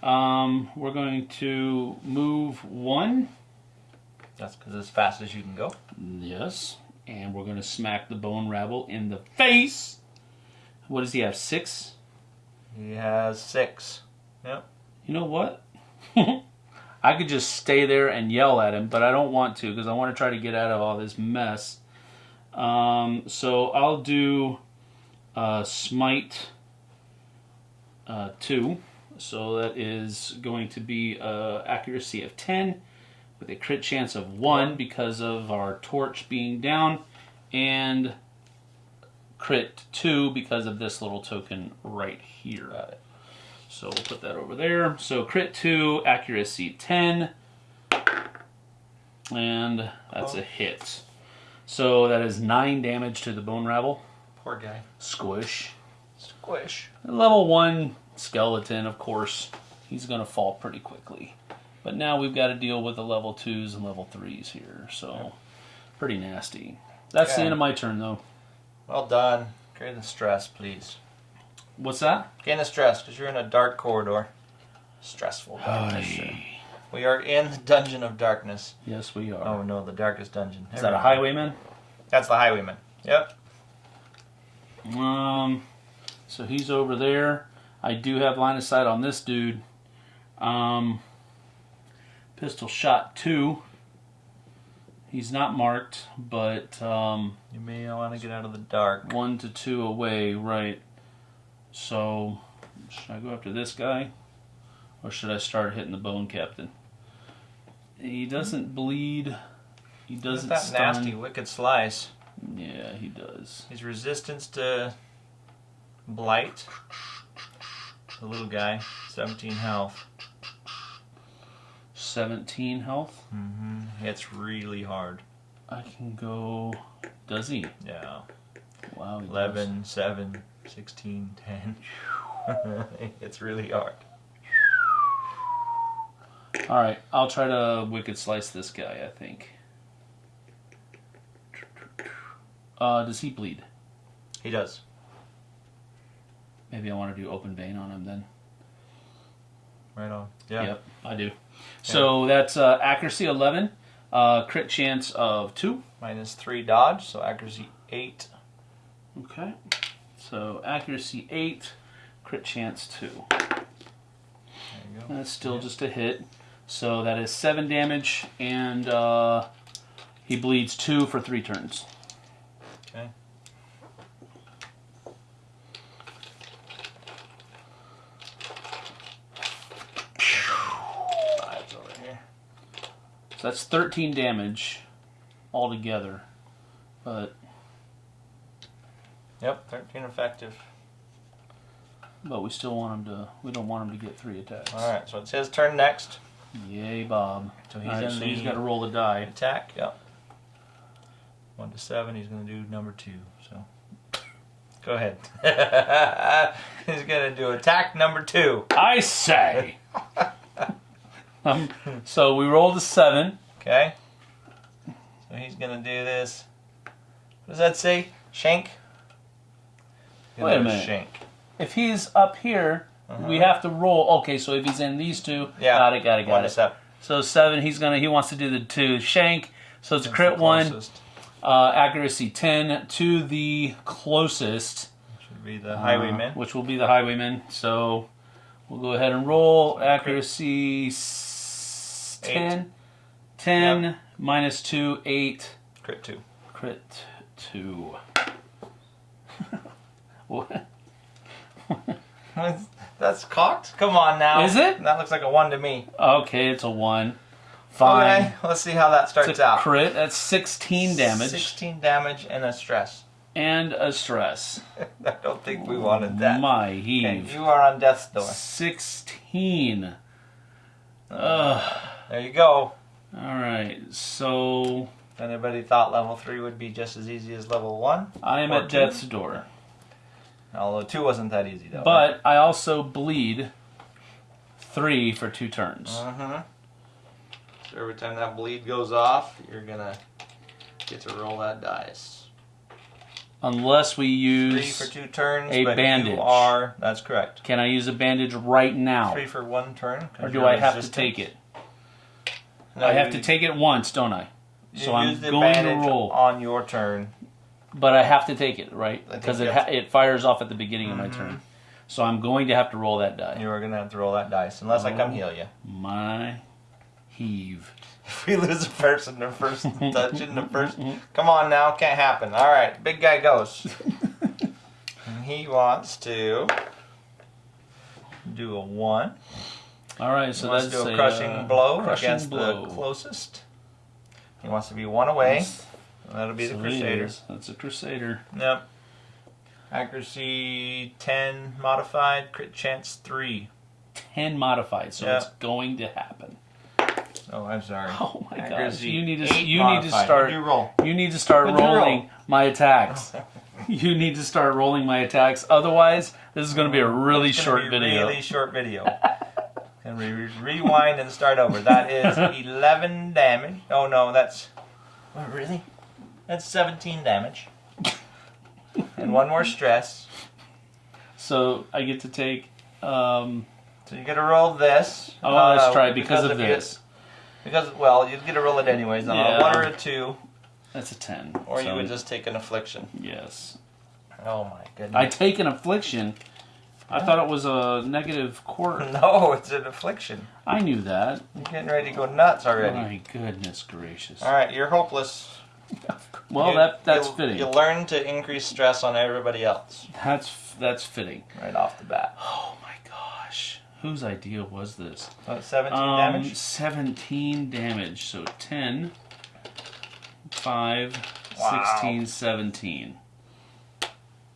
Speaker 2: Um, we're going to move one.
Speaker 3: That's because as fast as you can go.
Speaker 2: Yes, and we're going to smack the bone rabble in the face. What does he have? Six.
Speaker 3: He has six. Yep.
Speaker 2: You know what? [LAUGHS] I could just stay there and yell at him, but I don't want to because I want to try to get out of all this mess. Um, so I'll do uh, smite uh, two. So that is going to be uh, accuracy of ten with a crit chance of one because of our torch being down, and crit two because of this little token right here.
Speaker 3: Got it.
Speaker 2: So we'll put that over there. So crit 2, accuracy 10. And that's a hit. So that is 9 damage to the bone rabble.
Speaker 3: Poor guy.
Speaker 2: Squish.
Speaker 3: Squish.
Speaker 2: Level 1 skeleton, of course, he's going to fall pretty quickly. But now we've got to deal with the level 2s and level 3s here. So pretty nasty. That's the end of my turn, though.
Speaker 3: Well done. Gain the stress, please.
Speaker 2: What's that?
Speaker 3: Gain the stress because you're in a dark corridor. Stressful darkness. We are in the dungeon of darkness.
Speaker 2: Yes, we are.
Speaker 3: Oh no, the darkest dungeon.
Speaker 2: Is that a highwayman?
Speaker 3: That's the highwayman. Yep.
Speaker 2: Um, so he's over there. I do have line of sight on this dude. Um, pistol shot two. He's not marked, but um,
Speaker 3: You may want to get out of the dark.
Speaker 2: one to two away, right? So, should I go after this guy, or should I start hitting the bone captain? He doesn't bleed. He doesn't
Speaker 3: that
Speaker 2: stun.
Speaker 3: nasty wicked slice.
Speaker 2: Yeah, he does.
Speaker 3: His resistance to blight. The little guy, 17 health.
Speaker 2: 17 health.
Speaker 3: Mm-hmm. It's really hard.
Speaker 2: I can go. Does he?
Speaker 3: Yeah.
Speaker 2: Wow. he does.
Speaker 3: 11, 7, 16, 10. [LAUGHS] it's really hard.
Speaker 2: All right, I'll try to wicked slice this guy. I think. Uh, does he bleed?
Speaker 3: He does.
Speaker 2: Maybe I want to do open vein on him then.
Speaker 3: Right on. Yeah.
Speaker 2: Yep, I do. So that's uh, accuracy eleven, uh, crit chance of two.
Speaker 3: Minus 3 dodge, so accuracy 8.
Speaker 2: Okay. So accuracy eight, crit chance two.
Speaker 3: There you go.
Speaker 2: That's still just a hit. So that is seven damage, and uh, he bleeds two for three turns.
Speaker 3: Okay. Five's over here.
Speaker 2: So that's 13 damage altogether. But
Speaker 3: Yep, 13 effective.
Speaker 2: but we still want him to we don't want him to get three attacks.
Speaker 3: Alright, so it's his turn next.
Speaker 2: Yay, Bob.
Speaker 3: So he's
Speaker 2: Alright,
Speaker 3: in
Speaker 2: so he's got to roll the die.
Speaker 3: attack. Yep. 1 to 7, he's going to do number 2. So go ahead. [LAUGHS] he's going to do attack number 2.
Speaker 2: I say. [LAUGHS] um, [LAUGHS] so we rolled a seven.
Speaker 3: Okay? So he's going to do this. What does that say? Shank?
Speaker 2: Wait a minute.
Speaker 3: Shank.
Speaker 2: If he's up here, we have to roll. Okay, so if he's in these two.
Speaker 3: Yeah.
Speaker 2: got it, got it, got
Speaker 3: to
Speaker 2: it.
Speaker 3: seven.
Speaker 2: So seven, he's gonna he wants to do the two shank. So it's
Speaker 3: That's
Speaker 2: crit one, uh, accuracy ten to the closest.
Speaker 3: Should be the
Speaker 2: uh,
Speaker 3: highwayman.
Speaker 2: which will be the highwayman. So we'll go ahead and roll accuracy s-
Speaker 3: Eight.
Speaker 2: 10. 10 minus 2, 8.
Speaker 3: Crit 2.
Speaker 2: Crit 2. [LAUGHS] what?
Speaker 3: That's cocked? Come on now.
Speaker 2: Is it?
Speaker 3: That looks like a 1 to me.
Speaker 2: Okay, it's a 1. Fine.
Speaker 3: Okay, let's see how that starts
Speaker 2: It's a
Speaker 3: out.
Speaker 2: crit. That's 16 damage
Speaker 3: 16 damage and a stress. [LAUGHS]
Speaker 2: and a stress.
Speaker 3: I don't think we wanted that.
Speaker 2: My heave.
Speaker 3: Okay, you are on death's door.
Speaker 2: 16. Ugh.
Speaker 3: There you go.
Speaker 2: Alright, so
Speaker 3: If anybody thought level 3 would be just as easy as level 1,
Speaker 2: I am at
Speaker 3: 14.
Speaker 2: death's door.
Speaker 3: Although two wasn't that easy though.
Speaker 2: But I also bleed three for two turns.
Speaker 3: Mm-hmm. So every time that bleed goes off, you're gonna get to roll that dice.
Speaker 2: Unless we use Three
Speaker 3: for two turns.
Speaker 2: a
Speaker 3: but
Speaker 2: bandage.
Speaker 3: Are. That's correct.
Speaker 2: Can I use a bandage right now?
Speaker 3: Three for one turn.
Speaker 2: Or do I have to take it?
Speaker 3: No,
Speaker 2: I have
Speaker 3: you-
Speaker 2: to take it once, don't I? So I'm going to roll.
Speaker 3: on your turn.
Speaker 2: But I have to take it, right? Because it ha- it fires off at the beginning of my
Speaker 3: Mhm.
Speaker 2: turn. So I'm going to have to roll that die.
Speaker 3: You are gonna have to roll that dice unless I come
Speaker 2: Oh.
Speaker 3: heal you.
Speaker 2: My heave.
Speaker 3: If we lose a person the first touch in the first, come on now, can't happen. All right, big guy goes. he wants to do a one.
Speaker 2: All right,
Speaker 3: He
Speaker 2: so
Speaker 3: to do a
Speaker 2: a
Speaker 3: crushing
Speaker 2: uh,
Speaker 3: blow
Speaker 2: crushing
Speaker 3: against
Speaker 2: blow.
Speaker 3: the closest. He wants to be one away. That'll be the
Speaker 2: So he
Speaker 3: Crusader.
Speaker 2: That's a Crusader.
Speaker 3: Yep. Accuracy 10 modified, crit chance 3.
Speaker 2: 10 modified, so
Speaker 3: Yeah.
Speaker 2: it's going to happen.
Speaker 3: Oh, I'm sorry. [LAUGHS]
Speaker 2: Oh my gosh. You need to
Speaker 3: 8
Speaker 2: you need to start
Speaker 3: What'd you roll?
Speaker 2: you need to start
Speaker 3: What'd you roll?
Speaker 2: rolling my attacks. [LAUGHS] you need to start rolling my attacks. Otherwise, this is going to be a really
Speaker 3: It's
Speaker 2: short
Speaker 3: be
Speaker 2: video.
Speaker 3: Really short video. [LAUGHS] and we re- rewind and start over. That is 11 damage. Oh no, that's. Oh, really? That's 17 damage. and one more stress.
Speaker 2: So, I get to take um
Speaker 3: So you get to roll this.
Speaker 2: Oh, let's
Speaker 3: uh,
Speaker 2: try it because, of
Speaker 3: if you-
Speaker 2: this.
Speaker 3: Because, well, you'd get a roll it anyways. On
Speaker 2: Yeah.
Speaker 3: a 1 or a 2,
Speaker 2: That's a 10.
Speaker 3: or you would just take an affliction.
Speaker 2: Yes.
Speaker 3: Oh my goodness.
Speaker 2: I take an affliction. I thought it was a negative quarter. [LAUGHS]
Speaker 3: No, it's an affliction.
Speaker 2: I knew that.
Speaker 3: You're getting ready to go nuts already.
Speaker 2: My goodness gracious.
Speaker 3: All right, you're hopeless. [LAUGHS]
Speaker 2: Well,
Speaker 3: You-
Speaker 2: that that's
Speaker 3: you,
Speaker 2: fitting.
Speaker 3: You learn to increase stress on everybody else
Speaker 2: That's that's fitting.
Speaker 3: right off the bat.
Speaker 2: Oh, Whose idea was this?
Speaker 3: So 17
Speaker 2: Um,
Speaker 3: damage.
Speaker 2: 17 damage. So 10, 5,
Speaker 3: Wow.
Speaker 2: 16, 17.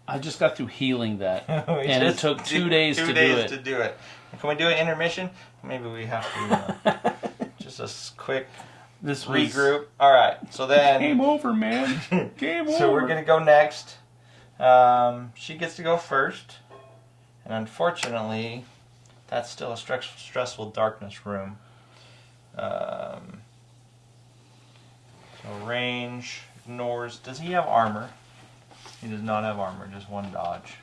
Speaker 2: I just got through healing that. [LAUGHS] And it took [LAUGHS] two days
Speaker 3: two
Speaker 2: to do
Speaker 3: days
Speaker 2: it.
Speaker 3: to do it. Can we do an intermission? Maybe we have to uh, [LAUGHS] just a quick
Speaker 2: This was
Speaker 3: regroup. All right. So then,
Speaker 2: Game over, man. Game over.
Speaker 3: so we're gonna go next. Um, she gets to go first, and unfortunately, that's still a stress, stressful darkness room. Um, so range ignores. Does he have armor? He does not have armor. Just one dodge.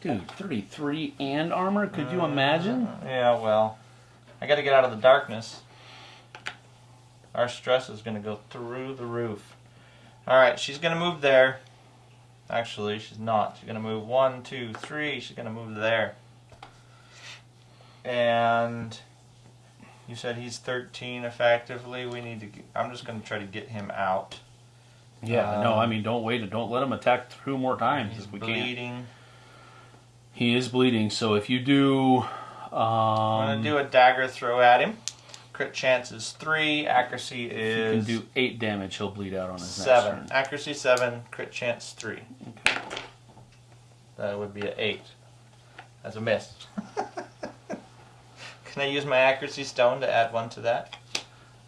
Speaker 2: Dude, 33 and armor? Could you imagine?
Speaker 3: Uh, yeah. Well, I got to get out of the darkness. Our stress is gonna go through the roof. All right, she's gonna move there. Actually, she's not. She's gonna move one, two, three. She's gonna move there. And you said he's 13 effectively. We need to. Get, I'm just gonna try to get him out.
Speaker 2: Yeah, no,
Speaker 3: Um,
Speaker 2: I mean, don't wait. Don't let him attack two more times
Speaker 3: He's
Speaker 2: if we can't.
Speaker 3: bleeding.
Speaker 2: He is bleeding, so if you do. Um,
Speaker 3: I'm gonna do a dagger throw at him. Crit chance is three. Accuracy is
Speaker 2: you can do 8 damage, he'll bleed out on his
Speaker 3: seven.
Speaker 2: next
Speaker 3: Accuracy seven. Crit chance three.
Speaker 2: Okay.
Speaker 3: That would be an eight. That's a miss. [LAUGHS] Can I use my accuracy stone to add one to that?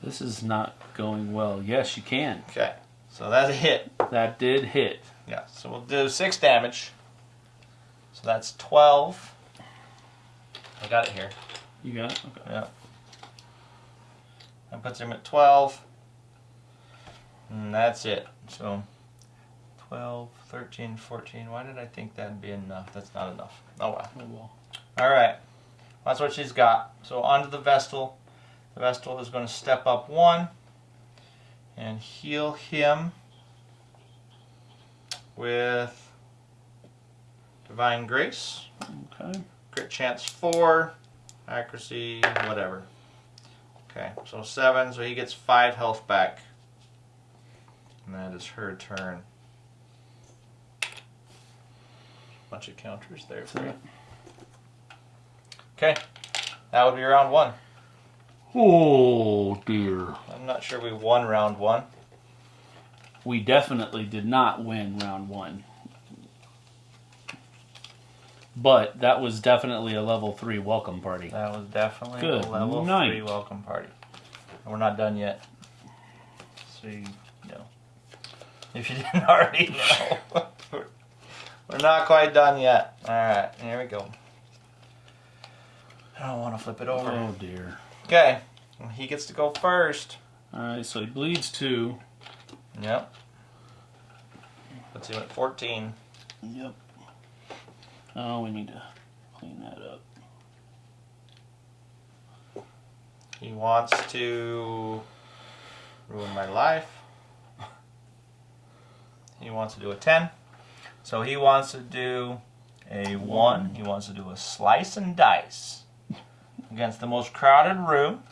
Speaker 2: This is not going well. Yes, you can.
Speaker 3: Okay. So that's a hit.
Speaker 2: That did hit.
Speaker 3: Yeah. So we'll do six damage. So that's twelve. I got it here.
Speaker 2: You got it? Okay.
Speaker 3: Yeah. That puts him at 12. And that's it. So 12, 13, 14. Why did I think that'd be enough? That's not enough. Oh well.
Speaker 2: Oh, well.
Speaker 3: All right. That's what she's got. So onto the Vestal. The Vestal is going to step up one and heal him with Divine Grace.
Speaker 2: Okay.
Speaker 3: Crit chance four, accuracy whatever. Okay, so seven, so he gets five health back. And that is her turn. Bunch of counters there for you. Okay, that would be round one.
Speaker 2: Oh, dear.
Speaker 3: I'm not sure we won round one.
Speaker 2: We definitely did not win round one. But that was definitely a level 3 welcome party.
Speaker 3: That was definitely
Speaker 2: Good
Speaker 3: a level
Speaker 2: night.
Speaker 3: three welcome party. And we're not done yet. So you know. If you [LAUGHS] didn't already know. [LAUGHS] We're not quite done yet. All right, here we go. I don't want to flip it over.
Speaker 2: Oh dear.
Speaker 3: Okay, he gets to go first.
Speaker 2: All right, so he bleeds two.
Speaker 3: Yep. Puts him at 14.
Speaker 2: Yep. Oh, we need to clean that up.
Speaker 3: He wants to ruin my life. He wants to do a 10. So he wants to do a 1. He wants to do a slice and dice against the most crowded room.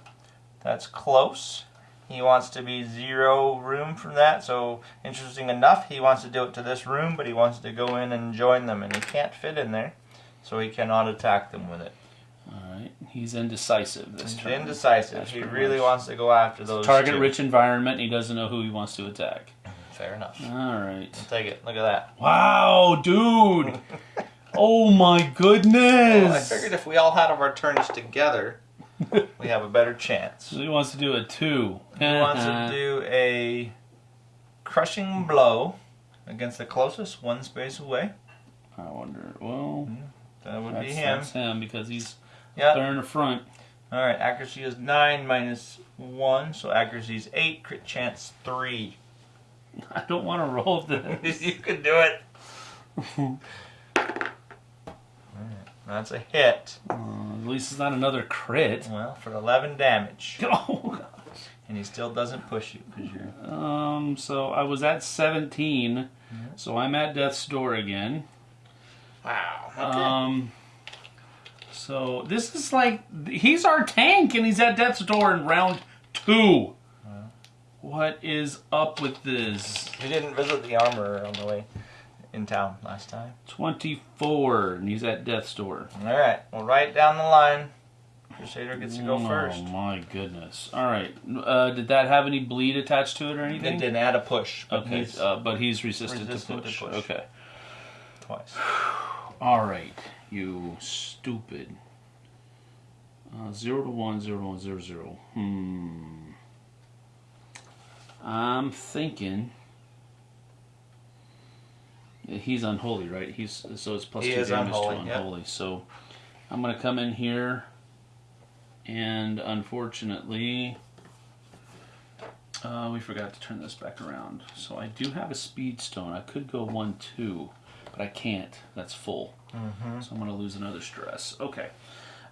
Speaker 3: That's close. He wants to be zero room from that. So interesting enough, he wants to do it to this room, but he wants to go in and join them, and he can't fit in there, so he cannot attack them with it.
Speaker 2: All right, he's indecisive this
Speaker 3: He's
Speaker 2: turn.
Speaker 3: indecisive.
Speaker 2: That's
Speaker 3: he really
Speaker 2: much-
Speaker 3: wants to go after those.
Speaker 2: Target-rich environment. He doesn't know who he wants to attack.
Speaker 3: Fair enough.
Speaker 2: All right.
Speaker 3: Take it. Look at that.
Speaker 2: Wow, dude. [LAUGHS] oh my goodness.
Speaker 3: Well, I figured if we all had our turns together, we have a better chance.
Speaker 2: So he wants to do a two.
Speaker 3: He wants to do a crushing blow against the closest, one space away.
Speaker 2: I wonder. Well, hmm,
Speaker 3: That would be him.
Speaker 2: that's him because he's
Speaker 3: Yeah.
Speaker 2: there in the front.
Speaker 3: All right. Accuracy is nine minus one, so accuracy is eight. Crit chance three. [LAUGHS]
Speaker 2: I don't want to roll [LAUGHS] this.
Speaker 3: you can do it. [LAUGHS] That's a hit.
Speaker 2: Uh, at least it's not another crit.
Speaker 3: Well, for 11 damage. [LAUGHS]
Speaker 2: Oh,
Speaker 3: And he still doesn't push you because you're.
Speaker 2: um. So I was at 17. So I'm at death's door again.
Speaker 3: Wow. Okay.
Speaker 2: Um. So this is like he's our tank, and he's at death's door in round two. What is up with this?
Speaker 3: You didn't visit the armor on the way in town last time.
Speaker 2: 24, and he's at death's door.
Speaker 3: All right. Well, right down the line, Crusader gets to go first.
Speaker 2: Oh my goodness! All right, uh, did that have any bleed attached to it or anything?
Speaker 3: It didn't add a push. But
Speaker 2: Okay,
Speaker 3: he's
Speaker 2: uh, but he's resistant,
Speaker 3: resistant
Speaker 2: to,
Speaker 3: to
Speaker 2: push.
Speaker 3: push.
Speaker 2: Okay.
Speaker 3: twice. [SIGHS]
Speaker 2: All right, you stupid. Uh, zero to one, zero to one, zero zero. Hmm. I'm thinking. He's unholy, right? He's so it's plus
Speaker 3: He
Speaker 2: two
Speaker 3: is
Speaker 2: damage
Speaker 3: unholy,
Speaker 2: to
Speaker 3: yep.
Speaker 2: unholy. So I'm gonna come in here, and unfortunately, uh, we forgot to turn this back around. So I do have a speed stone. I could go one two, but I can't. That's full. So I'm gonna lose another stress. Okay.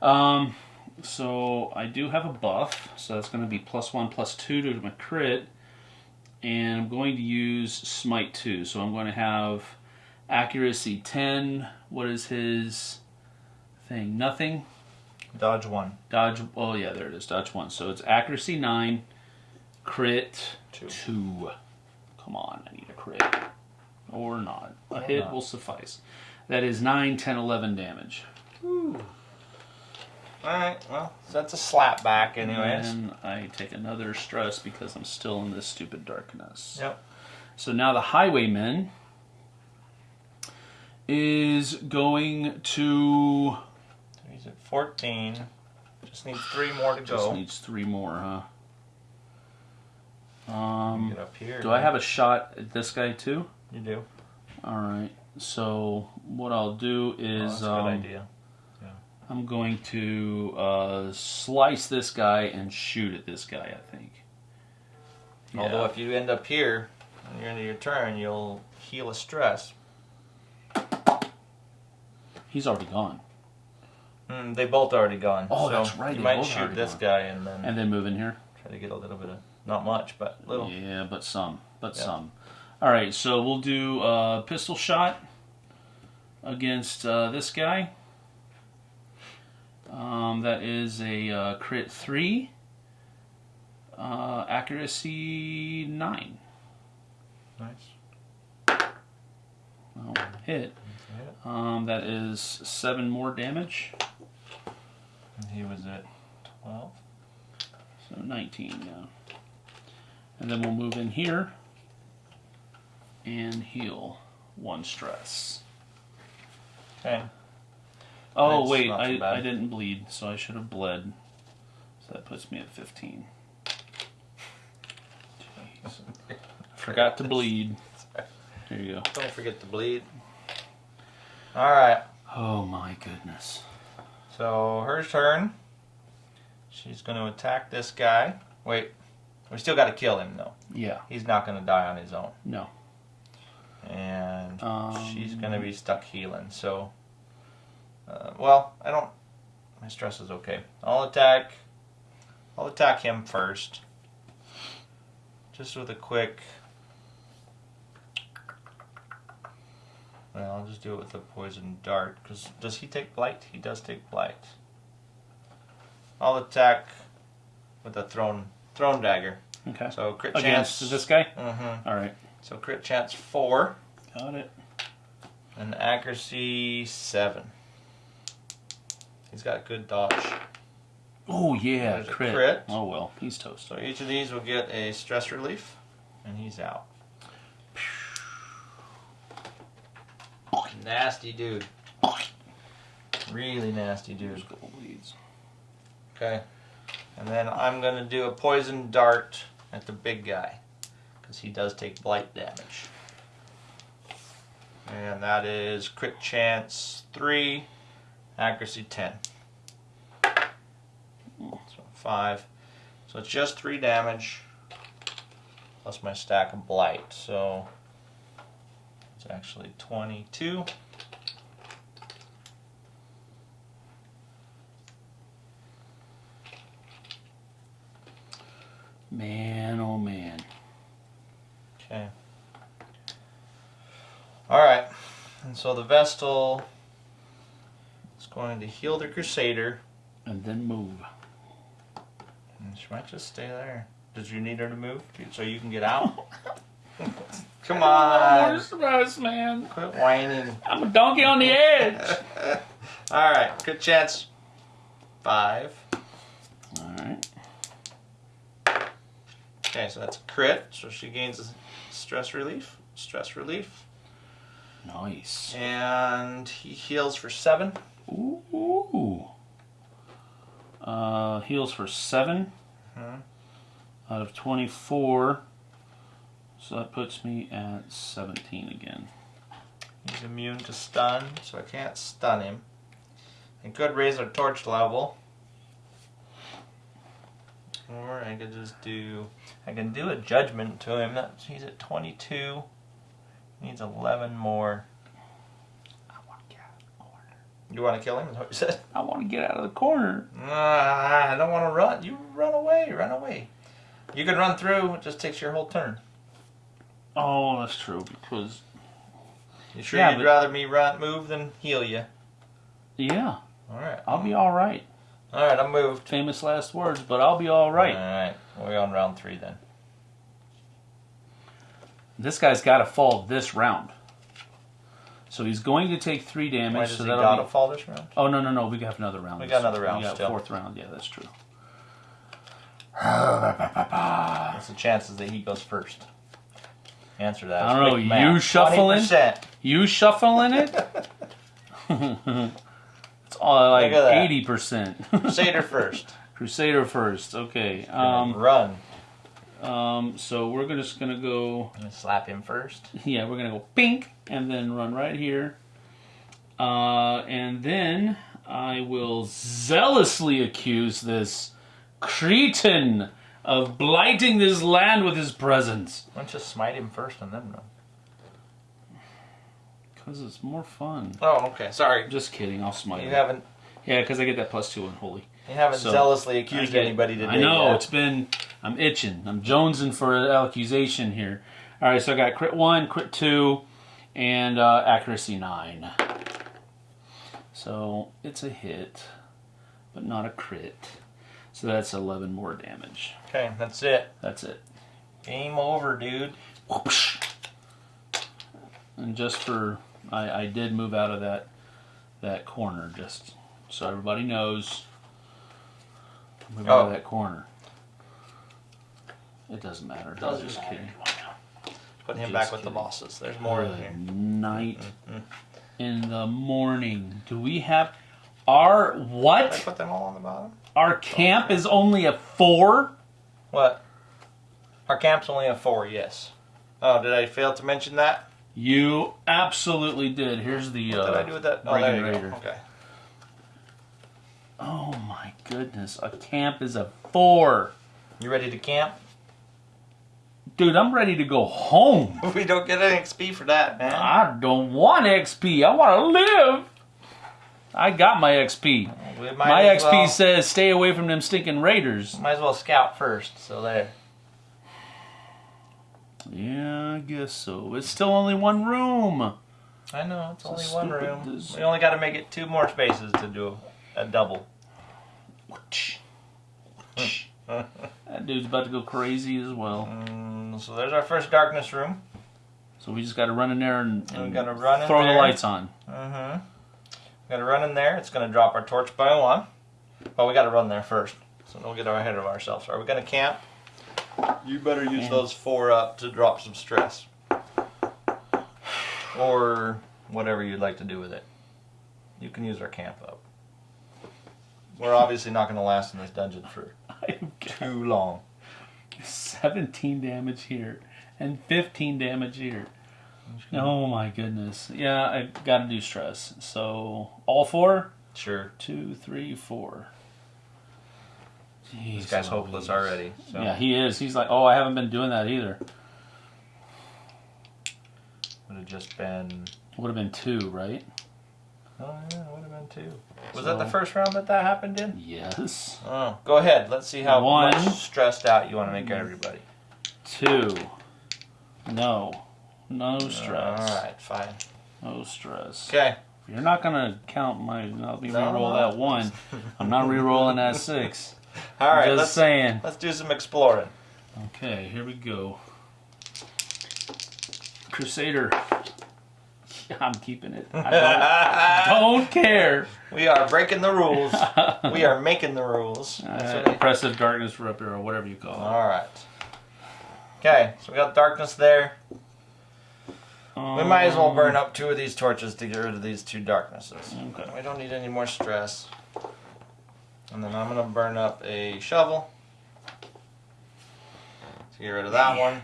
Speaker 2: Um, so I do have a buff, so that's gonna be plus one, plus two to my crit, and I'm going to use smite two. So I'm going to have accuracy ten. What is his thing? Nothing.
Speaker 3: Dodge one.
Speaker 2: Dodge. Oh yeah, there it is. Dodge one. So it's accuracy nine, crit
Speaker 3: Two.
Speaker 2: two. Come on, I need a crit. Or not. A
Speaker 3: Or
Speaker 2: hit
Speaker 3: not.
Speaker 2: will suffice. That is 9, 10, 11 damage.
Speaker 3: All right. Well, so that's a slap back, anyways.
Speaker 2: And I take another stress because I'm still in this stupid darkness.
Speaker 3: Yep.
Speaker 2: So now the highwayman is going to.
Speaker 3: He's at 14. Just needs three more to go.
Speaker 2: Just needs three more, huh? Um,
Speaker 3: Get up here.
Speaker 2: do I have a shot at this guy too?
Speaker 3: You do.
Speaker 2: All right. So what I'll do
Speaker 3: Oh,
Speaker 2: is
Speaker 3: that's a
Speaker 2: um,
Speaker 3: good idea. Yeah.
Speaker 2: I'm going to uh, slice this guy and shoot at this guy. I think. Yeah.
Speaker 3: Although if you end up here, and you're into your turn, you'll heal a stress.
Speaker 2: He's already gone,
Speaker 3: Mm, they both already gone.
Speaker 2: Oh,
Speaker 3: so
Speaker 2: that's right,
Speaker 3: You might shoot this
Speaker 2: gone.
Speaker 3: guy and then
Speaker 2: and then move in here.
Speaker 3: try to get a little bit of, not much, but little.
Speaker 2: Yeah, but some, but
Speaker 3: Yeah.
Speaker 2: some. All right, so we'll do a pistol shot against uh, this guy. Um, that is a uh, crit three, uh, accuracy nine.
Speaker 3: Nice.
Speaker 2: Oh, hit. Um, that is seven more damage,
Speaker 3: And he was at 12.
Speaker 2: so nineteen now. And then we'll move in here and heal one stress.
Speaker 3: Okay.
Speaker 2: Oh
Speaker 3: That's
Speaker 2: wait, I,
Speaker 3: bad.
Speaker 2: I didn't bleed, so I should have bled. So that puts me at fifteen. Jeez. [LAUGHS] Forgot to bleed. There you go.
Speaker 3: Don't forget to bleed. All right.
Speaker 2: Oh my goodness.
Speaker 3: So her turn. She's going to attack this guy. Wait, we still got to kill him though.
Speaker 2: Yeah.
Speaker 3: He's not going to die on his own.
Speaker 2: No.
Speaker 3: And
Speaker 2: Um,
Speaker 3: she's going to be stuck healing. So, uh, well, I don't. My stress is okay. I'll attack. I'll attack him first. Just with a quick. Well, I'll just do it with a poison dart. Because does he take blight? He does take blight. I'll attack with a thrown thrown dagger.
Speaker 2: Okay.
Speaker 3: So crit
Speaker 2: Against
Speaker 3: chance.
Speaker 2: this guy.
Speaker 3: Mm-hmm.
Speaker 2: All right.
Speaker 3: So crit chance four
Speaker 2: Got it.
Speaker 3: and accuracy seven. He's got good dodge.
Speaker 2: Oh yeah, crit.
Speaker 3: crit.
Speaker 2: Oh well, he's toast.
Speaker 3: So each of these will get a stress relief, and he's out. Nasty dude. Really nasty dude.
Speaker 2: There's gold leads.
Speaker 3: Okay. And then I'm going to do a poison dart at the big guy. Because he does take blight damage. And that is crit chance 3, accuracy 10. So 5. So it's just 3 damage. Plus my stack of blight. So it's actually 22.
Speaker 2: Man, oh man.
Speaker 3: Okay. Alright. And so the Vestal is going to heal the Crusader.
Speaker 2: And then move.
Speaker 3: And she might just stay there. Did you need her to move so you can get out? [LAUGHS] [LAUGHS] Come on.
Speaker 2: stress, man.
Speaker 3: Quit whining.
Speaker 2: I'm a donkey on the edge. [LAUGHS]
Speaker 3: Alright. Good chance. Five.
Speaker 2: All right.
Speaker 3: Okay, so that's a crit. So she gains a stress relief. Stress relief.
Speaker 2: Nice.
Speaker 3: And he heals for seven.
Speaker 2: Ooh. Uh, heals for 7
Speaker 3: Mhm.
Speaker 2: out of twenty-four. So that puts me at seventeen again.
Speaker 3: He's immune to stun, so I can't stun him. I could raise our torch level. Or I could just do I can do a judgment to him. That he's at twenty two. Needs eleven more.
Speaker 2: I want to get out of the corner.
Speaker 3: You wanna kill him, is what you said?
Speaker 2: I want to get out of the corner.
Speaker 3: Ah, I don't wanna run. You run away, run away. You can run through, it just takes your whole turn.
Speaker 2: Oh, that's true because
Speaker 3: You sure
Speaker 2: Yeah,
Speaker 3: you'd
Speaker 2: but-
Speaker 3: rather me run move than heal you?
Speaker 2: yeah,
Speaker 3: Alright.
Speaker 2: I'll be all right.
Speaker 3: Alright, I'm moved.
Speaker 2: Famous last words, but I'll be all right.
Speaker 3: Alright. We're on round three then.
Speaker 2: This guy's got to fall this round. So he's going to take three damage.
Speaker 3: Why does
Speaker 2: so
Speaker 3: he gotta
Speaker 2: be-
Speaker 3: fall this round?
Speaker 2: Oh no no no! We got another round.
Speaker 3: We got another round
Speaker 2: We got
Speaker 3: still.
Speaker 2: fourth round. Yeah, that's true.
Speaker 3: What's the chances that he goes first? Answer that.
Speaker 2: I don't know, you shuffling?
Speaker 3: 20%.
Speaker 2: You shuffling it? [LAUGHS] it's all like
Speaker 3: Look at that.
Speaker 2: eighty percent.
Speaker 3: Crusader [LAUGHS] first.
Speaker 2: Crusader first. Okay. Um.
Speaker 3: Run.
Speaker 2: Um. So we're just gonna go.
Speaker 3: I'm gonna slap him first. [LAUGHS]
Speaker 2: Yeah, we're gonna go pink and then run right here. Uh, and then I will zealously accuse this cretin of blighting this land with his presence.
Speaker 3: Why don't you smite him first and then run?
Speaker 2: Because it's more fun.
Speaker 3: Oh, okay. Sorry.
Speaker 2: Just kidding, I'll smite him.
Speaker 3: You
Speaker 2: him.
Speaker 3: haven't
Speaker 2: Yeah, because I get that plus two on holy.
Speaker 3: you haven't
Speaker 2: So,
Speaker 3: zealously accused
Speaker 2: get-
Speaker 3: anybody today.
Speaker 2: I know,
Speaker 3: yet.
Speaker 2: it's been, I'm itching. I'm jonesing for an accusation here. All right, so I got crit one, crit two, and uh, accuracy nine. So it's a hit, but not a crit. So that's 11 more damage.
Speaker 3: Okay, that's it.
Speaker 2: That's it.
Speaker 3: Game over, dude.
Speaker 2: Whoosh. And just for, I, I did move out of that that corner, just so everybody knows. Move out of
Speaker 3: Oh.
Speaker 2: that corner. It doesn't matter. I was
Speaker 3: Doesn't
Speaker 2: just
Speaker 3: matter.
Speaker 2: kidding.
Speaker 3: Put him
Speaker 2: Just
Speaker 3: back with the bosses. There's more in
Speaker 2: Good
Speaker 3: here.
Speaker 2: night
Speaker 3: Mhm.
Speaker 2: in the morning. Do we have our
Speaker 3: Did I
Speaker 2: what?
Speaker 3: put them all on the bottom?
Speaker 2: Our camp is only a four.
Speaker 3: What? Our camp's only a four, yes. Oh, did I fail to mention that?
Speaker 2: You absolutely did. Here's the.
Speaker 3: What
Speaker 2: Uh,
Speaker 3: did I do with that? Oh, there you
Speaker 2: Raider.
Speaker 3: go. Okay.
Speaker 2: Oh my goodness! A camp is a four.
Speaker 3: You ready to camp?
Speaker 2: Dude, I'm ready to go home. [LAUGHS]
Speaker 3: We don't get an XP for that, man.
Speaker 2: I don't want XP. I want to live. I got my XP. My XP
Speaker 3: well-
Speaker 2: says stay away from them stinking raiders.
Speaker 3: Might as well scout first. So there.
Speaker 2: Yeah, I guess so. It's still only one room.
Speaker 3: I know it's
Speaker 2: So
Speaker 3: only one room.
Speaker 2: this-
Speaker 3: We only got to make it two more spaces to do a double. [LAUGHS]
Speaker 2: That dude's about to go crazy as well.
Speaker 3: Mm, so there's our first darkness room.
Speaker 2: So we just got to run in there and,
Speaker 3: And run
Speaker 2: throw the lights on.
Speaker 3: Mm-hmm. Got to run in there. It's going to drop our torch by one. Well, we got to run there first, so don't get ahead of ourselves. Are we going to camp? You better use
Speaker 2: Yeah.
Speaker 3: those four up to drop some stress, or whatever you'd like to do with it. You can use our camp up. We're obviously not going to last in this dungeon for [LAUGHS] too long.
Speaker 2: 17 damage here and 15 damage here. Oh my goodness. Yeah, I got to do stress. So all four?
Speaker 3: Sure,
Speaker 2: Two, three, four. Jeez,
Speaker 3: this guy's hopeless
Speaker 2: Louise.
Speaker 3: already. So.
Speaker 2: Yeah, he is. He's like, oh, I haven't been doing that either.
Speaker 3: would have just been.
Speaker 2: Would have been two, right?
Speaker 3: Oh yeah, it would have been two. Was
Speaker 2: So-
Speaker 3: that the first round that that happened in?
Speaker 2: Yes.
Speaker 3: Oh, go ahead. Let's see how
Speaker 2: One.
Speaker 3: much stressed out you want to make everybody.
Speaker 2: Two. No. No stress.
Speaker 3: All right, fine.
Speaker 2: No stress.
Speaker 3: Okay.
Speaker 2: You're not gonna count my. Let me
Speaker 3: No,
Speaker 2: reroll
Speaker 3: no.
Speaker 2: that one. I'm not [LAUGHS] rerolling that six.
Speaker 3: All right.
Speaker 2: Just
Speaker 3: let's
Speaker 2: saying.
Speaker 3: let's do some exploring.
Speaker 2: Okay, here we go. Crusader. [LAUGHS] I'm keeping it. I don't, [LAUGHS] don't care.
Speaker 3: we are breaking the rules. we are making the rules. That's
Speaker 2: Uh, impressive darkness ripper or whatever you call it.
Speaker 3: All right. Okay, so we got darkness there. We might as well burn um, up two of these torches to get rid of these two darknesses.
Speaker 2: Okay.
Speaker 3: We don't need any more stress. And then I'm gonna burn up a shovel to get rid of that one.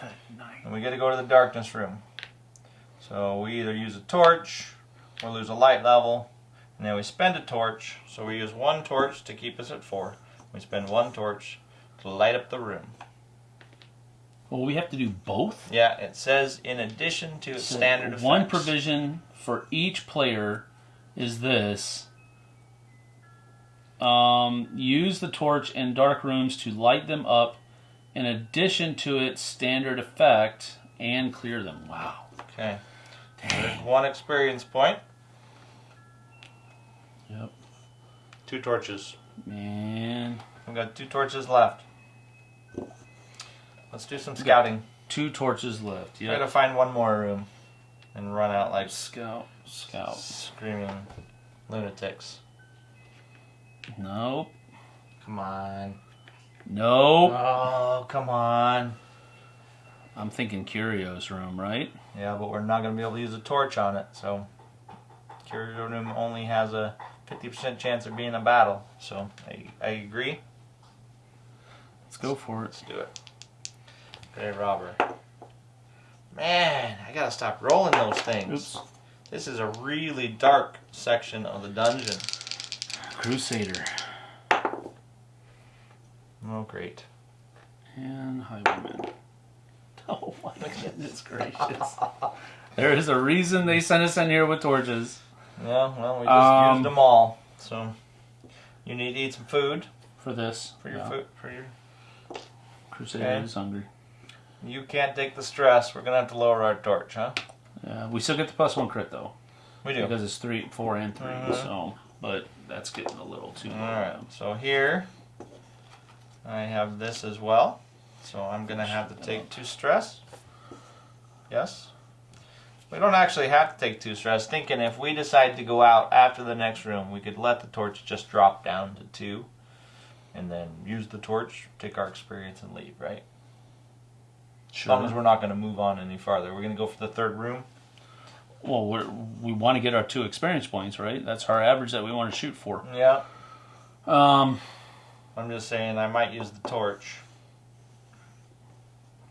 Speaker 2: Good night.
Speaker 3: And we get to go to the darkness room. So we either use a torch or lose a light level, and then we spend a torch. So we use one torch to keep us at four. We spend one torch to light up the room.
Speaker 2: Well, we have to do both.
Speaker 3: Yeah, it says in addition to its
Speaker 2: So
Speaker 3: standard effects.
Speaker 2: One provision for each player is this. Um, use the torch in dark rooms to light them up in addition to its standard effect and clear them. Wow.
Speaker 3: Okay. There's one experience point.
Speaker 2: Yep.
Speaker 3: Two torches.
Speaker 2: Man.
Speaker 3: We've got two torches left. Let's do some scouting.
Speaker 2: Two torches left.
Speaker 3: Yeah.
Speaker 2: Gotta
Speaker 3: find one more room and run out like
Speaker 2: Scout. Scout.
Speaker 3: screaming lunatics.
Speaker 2: Nope.
Speaker 3: Come on.
Speaker 2: Nope.
Speaker 3: Oh, come on.
Speaker 2: I'm thinking Curio's room, right?
Speaker 3: Yeah, but we're not going to be able to use a torch on it, so. Curio Room only has a 50% chance of being a battle, so I, I agree.
Speaker 2: Let's go for it.
Speaker 3: Let's do it. Okay, robber. Man, I gotta stop rolling those things.
Speaker 2: Oops.
Speaker 3: This is a really dark section of the dungeon.
Speaker 2: Crusader.
Speaker 3: Oh, great.
Speaker 2: And Highwayman. [LAUGHS] Oh my goodness gracious. there is a reason they sent us in here with torches.
Speaker 3: Yeah, well, we just
Speaker 2: Um,
Speaker 3: used them all. So, you need to eat some food
Speaker 2: For this.
Speaker 3: for your
Speaker 2: Yeah.
Speaker 3: food. For your,
Speaker 2: Crusader
Speaker 3: Okay.
Speaker 2: is hungry.
Speaker 3: You can't take the stress. We're gonna have to lower our torch, huh?
Speaker 2: Yeah, we still get the plus one crit though.
Speaker 3: We do.
Speaker 2: Because it's three, four, and 3
Speaker 3: Mhm.
Speaker 2: So, but that's getting a little too.
Speaker 3: All right. So here, I have this as well. So I'm gonna have to take two stress. Yes. We don't actually have to take two stress. Thinking if we decide to go out after the next room, we could let the torch just drop down to two, and then use the torch, take our experience, and leave. Right. As long as we're not gonna move on any farther. We're gonna go for the third room.
Speaker 2: Well, we're, we want to get our two experience points, right? That's our average that we want to shoot for.
Speaker 3: Yeah.
Speaker 2: Um,
Speaker 3: I'm just saying I might use the torch.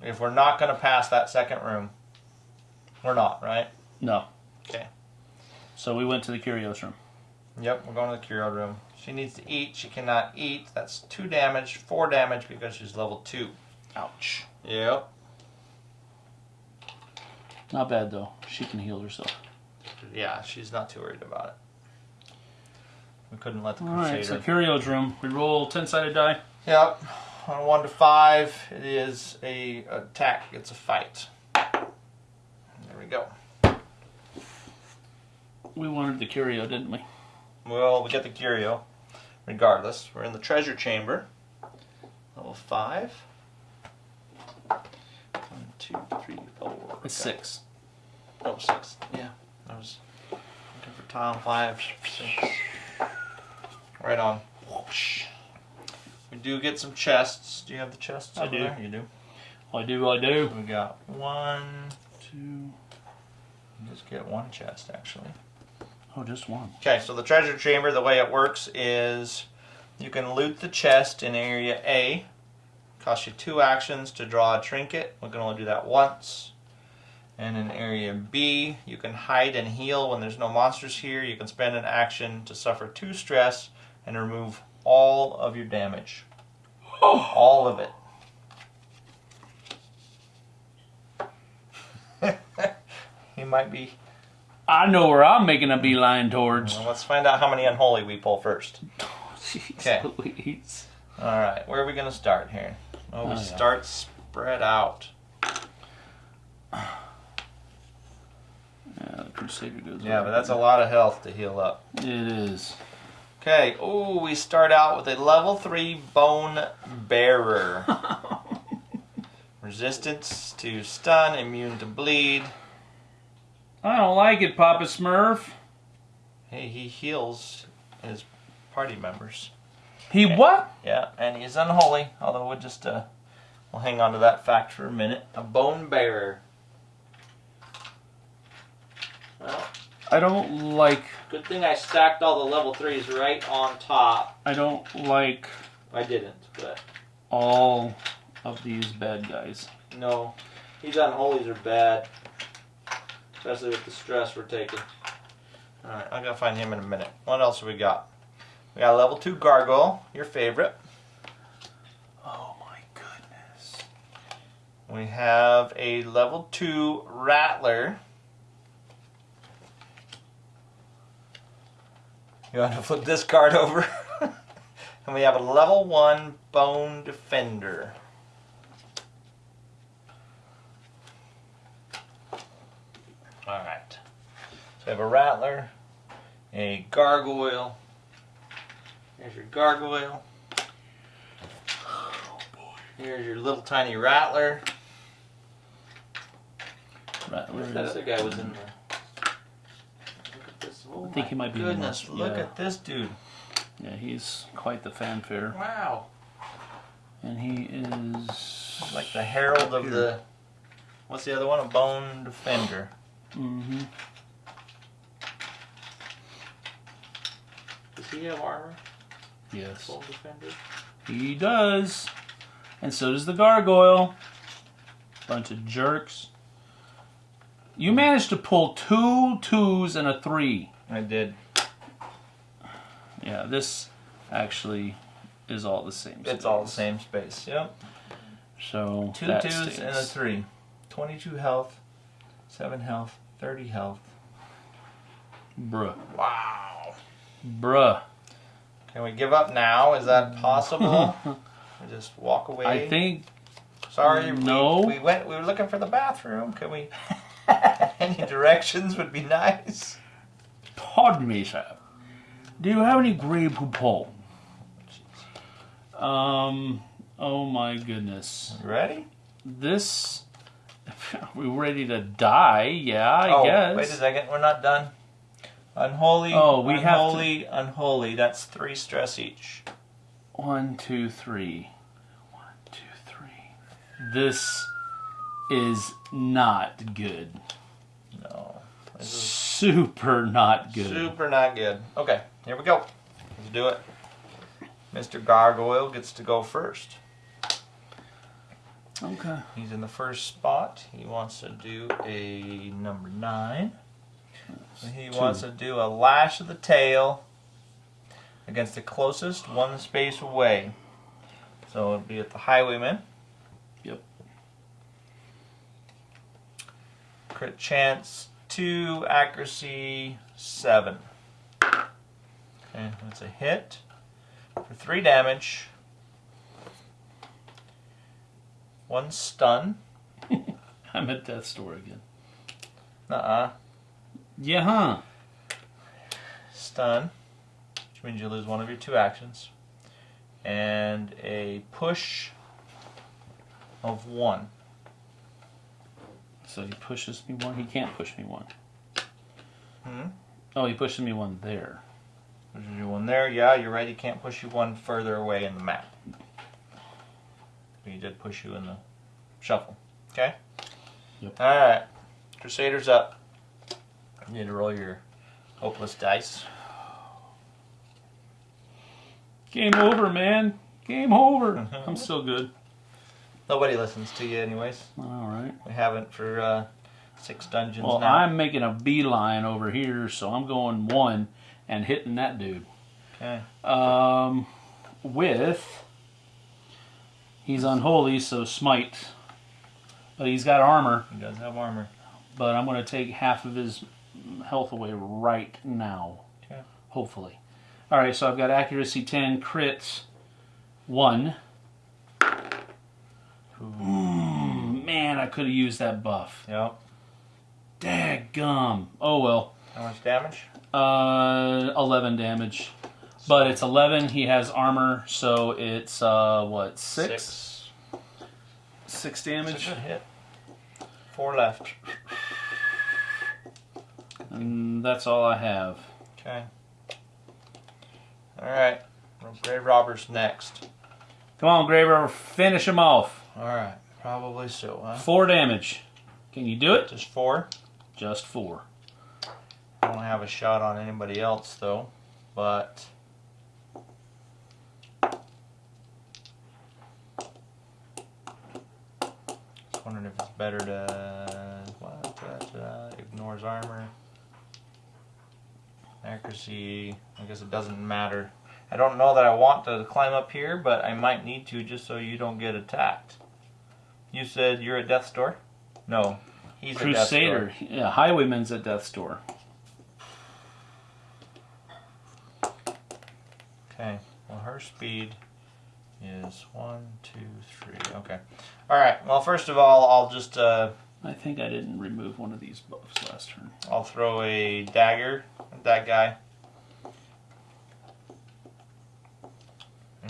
Speaker 3: If we're not gonna pass that second room, We're not, right?
Speaker 2: No.
Speaker 3: Okay.
Speaker 2: So we went to the Curios room.
Speaker 3: Yep, we're going to the Curio room. She needs to eat. She cannot eat. That's two damage, four damage because she's level two.
Speaker 2: Ouch.
Speaker 3: Yep.
Speaker 2: Not bad though. She can heal herself.
Speaker 3: Yeah, she's not too worried about it. We couldn't let the
Speaker 2: All
Speaker 3: Crusader.
Speaker 2: Alright, so Curio's room. We roll 10 sided die.
Speaker 3: Yep. On 1 to 5, it is a attack, it's a fight. There we go.
Speaker 2: We wanted the Curio, didn't we?
Speaker 3: Well, we get the Curio. Regardless, we're in the treasure chamber. Level 5. 1, 2, 3,
Speaker 2: it's six.
Speaker 3: Oh, six. Yeah. I was looking for tile five, six. Right on. Whoosh. We do get some chests. Do you have the chests?
Speaker 2: I do.
Speaker 3: There? You do?
Speaker 2: I do, I do.
Speaker 3: We got one,
Speaker 2: two.
Speaker 3: Just get one chest, actually.
Speaker 2: Oh, just one.
Speaker 3: Okay, so the treasure chamber, the way it works is you can loot the chest in area A. Cost you two actions to draw a trinket. We can only do that once. And in area B, you can hide and heal when there's no monsters here. You can spend an action to suffer two stress and remove all of your damage. Oh. All of it. [LAUGHS] he might be
Speaker 2: I know where I'm making a beeline towards.
Speaker 3: Well, let's find out how many unholy we pull first. [LAUGHS] Okay. All right, where are we going to start here? Oh, we
Speaker 2: Oh, yeah.
Speaker 3: start spread out.
Speaker 2: Yeah, the Crusader goes.
Speaker 3: Yeah, but that's a lot of health to heal up.
Speaker 2: It is.
Speaker 3: Okay, oh, we start out with a level 3 Bone Bearer. [LAUGHS] Resistance to stun, immune to bleed.
Speaker 2: I don't like it, Papa Smurf.
Speaker 3: Hey, he heals his party members.
Speaker 2: He what?
Speaker 3: Yeah, and he's unholy, although we'll just, uh, we'll hang on to that fact for a minute. A Bone Bearer. Well,
Speaker 2: I don't like.
Speaker 3: Good thing I stacked all the level threes right on top.
Speaker 2: I don't like
Speaker 3: I didn't, but
Speaker 2: all of these bad guys.
Speaker 3: no. These unholies are bad. Especially with the stress we're taking. Alright, I'm gonna find him in a minute. What else have we got? We got a level two gargoyle, your favorite.
Speaker 2: Oh my goodness.
Speaker 3: We have a level two rattler. You want to [LAUGHS] flip this card over? [LAUGHS] and we have a level one bone defender. Alright. So we have a rattler, a gargoyle. Here's your gargoyle. Here's your little tiny rattler.
Speaker 2: Where
Speaker 3: That other guy was in there. Look at this. Oh
Speaker 2: I think he might be
Speaker 3: Goodness,
Speaker 2: most-
Speaker 3: look
Speaker 2: yeah.
Speaker 3: at this dude.
Speaker 2: Yeah, he's quite the fanfare,
Speaker 3: Wow.
Speaker 2: and he is
Speaker 3: Like the herald of the. What's the other one? A bone defender.
Speaker 2: Mm-hmm.
Speaker 3: Does he have armor?
Speaker 2: Yes,
Speaker 3: Bone defender.
Speaker 2: he does, and so does the gargoyle. Bunch of jerks. You managed to pull two twos and a three.
Speaker 3: I did.
Speaker 2: Yeah, this actually is all the same. Space.
Speaker 3: It's all the same space. Yep.
Speaker 2: So
Speaker 3: Two twos and a three. 22 health, 7 health, 30 health.
Speaker 2: Bruh,
Speaker 3: Wow.
Speaker 2: bruh.
Speaker 3: Can we give up now? Is that possible? [LAUGHS] we just walk away.
Speaker 2: I think
Speaker 3: Sorry. we-
Speaker 2: No.
Speaker 3: We, went. We were looking for the bathroom. Can we? [LAUGHS] Any directions would be [LAUGHS] nice.
Speaker 2: Pardon me, sir. Do you have any Grey Poupon? Um. Oh my goodness.
Speaker 3: You ready?
Speaker 2: This. Are [LAUGHS] we ready to die? Yeah, I
Speaker 3: oh,
Speaker 2: guess.
Speaker 3: wait a second. We're not done. Unholy.
Speaker 2: Oh, we have to-
Speaker 3: unholy, unholy. That's three stress each.
Speaker 2: One, two, three. One, two, three. This is not good.
Speaker 3: No. This is
Speaker 2: Super not good.
Speaker 3: super not good. Okay, here we go. Let's do it. Mr. Gargoyle gets to go first.
Speaker 2: Okay.
Speaker 3: He's in the first spot. He wants to do a number nine. He
Speaker 2: Two.
Speaker 3: wants to do a lash of the tail against the closest one space away. So it'd be at the highwayman.
Speaker 2: Yep.
Speaker 3: Crit chance two, accuracy seven. Okay, that's a hit for three damage. One stun. [LAUGHS]
Speaker 2: I'm at death's door again.
Speaker 3: Uh-uh.
Speaker 2: Yeah, huh?
Speaker 3: Stun, which means you lose one of your two actions. And a push of one.
Speaker 2: So he pushes me one. He can't push me one.
Speaker 3: Hmm?
Speaker 2: Oh, he pushes me one there.
Speaker 3: Pushes you one there. Yeah, you're right. He can't push you one further away in the map. But he did push you in the shuffle. Okay?
Speaker 2: Yep.
Speaker 3: Alright. Crusaders up. You need to roll your hopeless dice.
Speaker 2: Game over, man. Game over. [LAUGHS] I'm still good.
Speaker 3: Nobody listens to you, anyways.
Speaker 2: All right.
Speaker 3: We haven't for uh, six dungeons
Speaker 2: Well,
Speaker 3: now.
Speaker 2: I'm making a beeline over here, so I'm going one and hitting that dude.
Speaker 3: Okay.
Speaker 2: Um, with he's unholy, so smite. But he's got armor.
Speaker 3: He does have armor.
Speaker 2: But I'm going to take half of his health away right now.
Speaker 3: Okay.
Speaker 2: Hopefully. All right, so I've got accuracy 10, crits 1. Mm, man, I could have used that buff.
Speaker 3: Yep.
Speaker 2: Daggum. Oh well.
Speaker 3: How much damage?
Speaker 2: Uh, 11 damage. But it's 11. He has armor, so it's, uh, what, 6?
Speaker 3: Six.
Speaker 2: Six damage.
Speaker 3: good hit. Four left.
Speaker 2: And that's all I have.
Speaker 3: Okay. Alright. Grave Robbers next.
Speaker 2: Come on, Graver, finish him off.
Speaker 3: Alright. Probably so, huh?
Speaker 2: Four damage. Can you do it?
Speaker 3: Just four.
Speaker 2: Just four.
Speaker 3: I don't have a shot on anybody else though, but just wondering if it's better to what uh, uh, ignores armor, accuracy. I guess it doesn't matter. I don't know that I want to climb up here, but I might need to just so you don't get attacked. You said you're at death's door? No, he's.
Speaker 2: Crusader. Yeah, Highwayman's at death's door.
Speaker 3: Okay. Well, her speed is one, two, three. Okay. All right. Well, first of all, I'll just uh,
Speaker 2: I think I didn't remove one of these buffs last turn.
Speaker 3: I'll throw a dagger at that guy.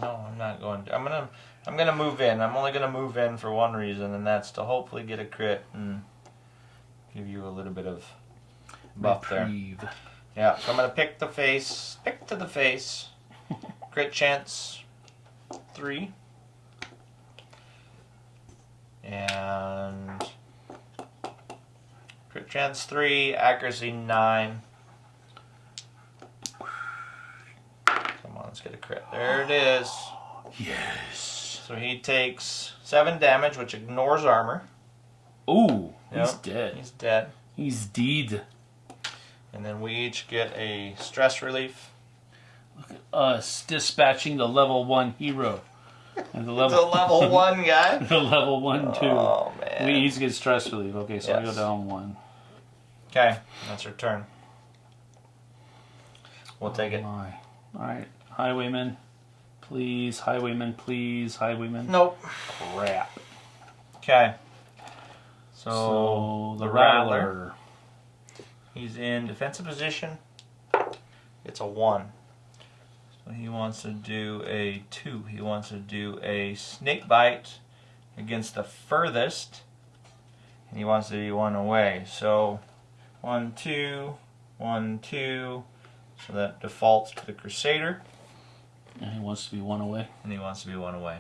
Speaker 3: No, I'm not going. To, I'm gonna I'm gonna move in. I'm only gonna move in for one reason, and that's to hopefully get a crit and give you a little bit of buff there.
Speaker 2: Reprieve.
Speaker 3: Yeah, so I'm gonna pick the face, pick to the face. [LAUGHS] Crit chance three. And crit chance three, accuracy nine. Come on, let's get a crit. There it is.
Speaker 2: Yes.
Speaker 3: So he takes seven damage, which ignores armor.
Speaker 2: Ooh, he's dead.
Speaker 3: He's dead.
Speaker 2: He's dead.
Speaker 3: And then we each get a stress relief.
Speaker 2: Look at us dispatching the level one hero. [LAUGHS] And the
Speaker 3: The
Speaker 2: level
Speaker 3: level [LAUGHS] one guy. [LAUGHS]
Speaker 2: the level one two.
Speaker 3: Oh man.
Speaker 2: We each get stress relief. Okay, so I go down one.
Speaker 3: Okay, that's her turn. We'll oh take it.
Speaker 2: Oh my. Alright. Highwayman. Please, highwayman, please, highwayman.
Speaker 3: Nope.
Speaker 2: Crap.
Speaker 3: Okay. So,
Speaker 2: So the
Speaker 3: the
Speaker 2: Rattler.
Speaker 3: Rattler. he's in defensive position. It's a one. So he wants to do a two. He wants to do a snake bite against the furthest. And he wants to be one away. So one, two, one, two. So that defaults to the Crusader.
Speaker 2: And he wants to be one away.
Speaker 3: And he wants to be one away.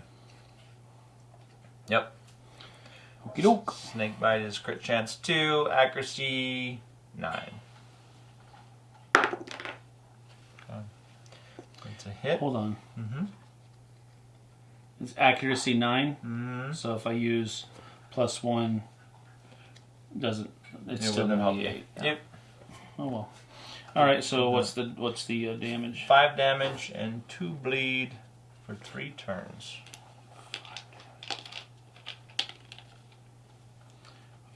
Speaker 3: Yep.
Speaker 2: Okie doke.
Speaker 3: Snake bite is crit chance two, accuracy nine. It's a hit.
Speaker 2: Hold on.
Speaker 3: Mm-hmm.
Speaker 2: It's accuracy 9.
Speaker 3: Mm-hmm.
Speaker 2: So if I use plus 1, doesn't it's
Speaker 3: It
Speaker 2: still going to
Speaker 3: help
Speaker 2: be
Speaker 3: you.
Speaker 2: 8.
Speaker 3: Yep.
Speaker 2: Oh well. All right, so what's the what's the uh, damage?
Speaker 3: Five damage and two bleed for three turns.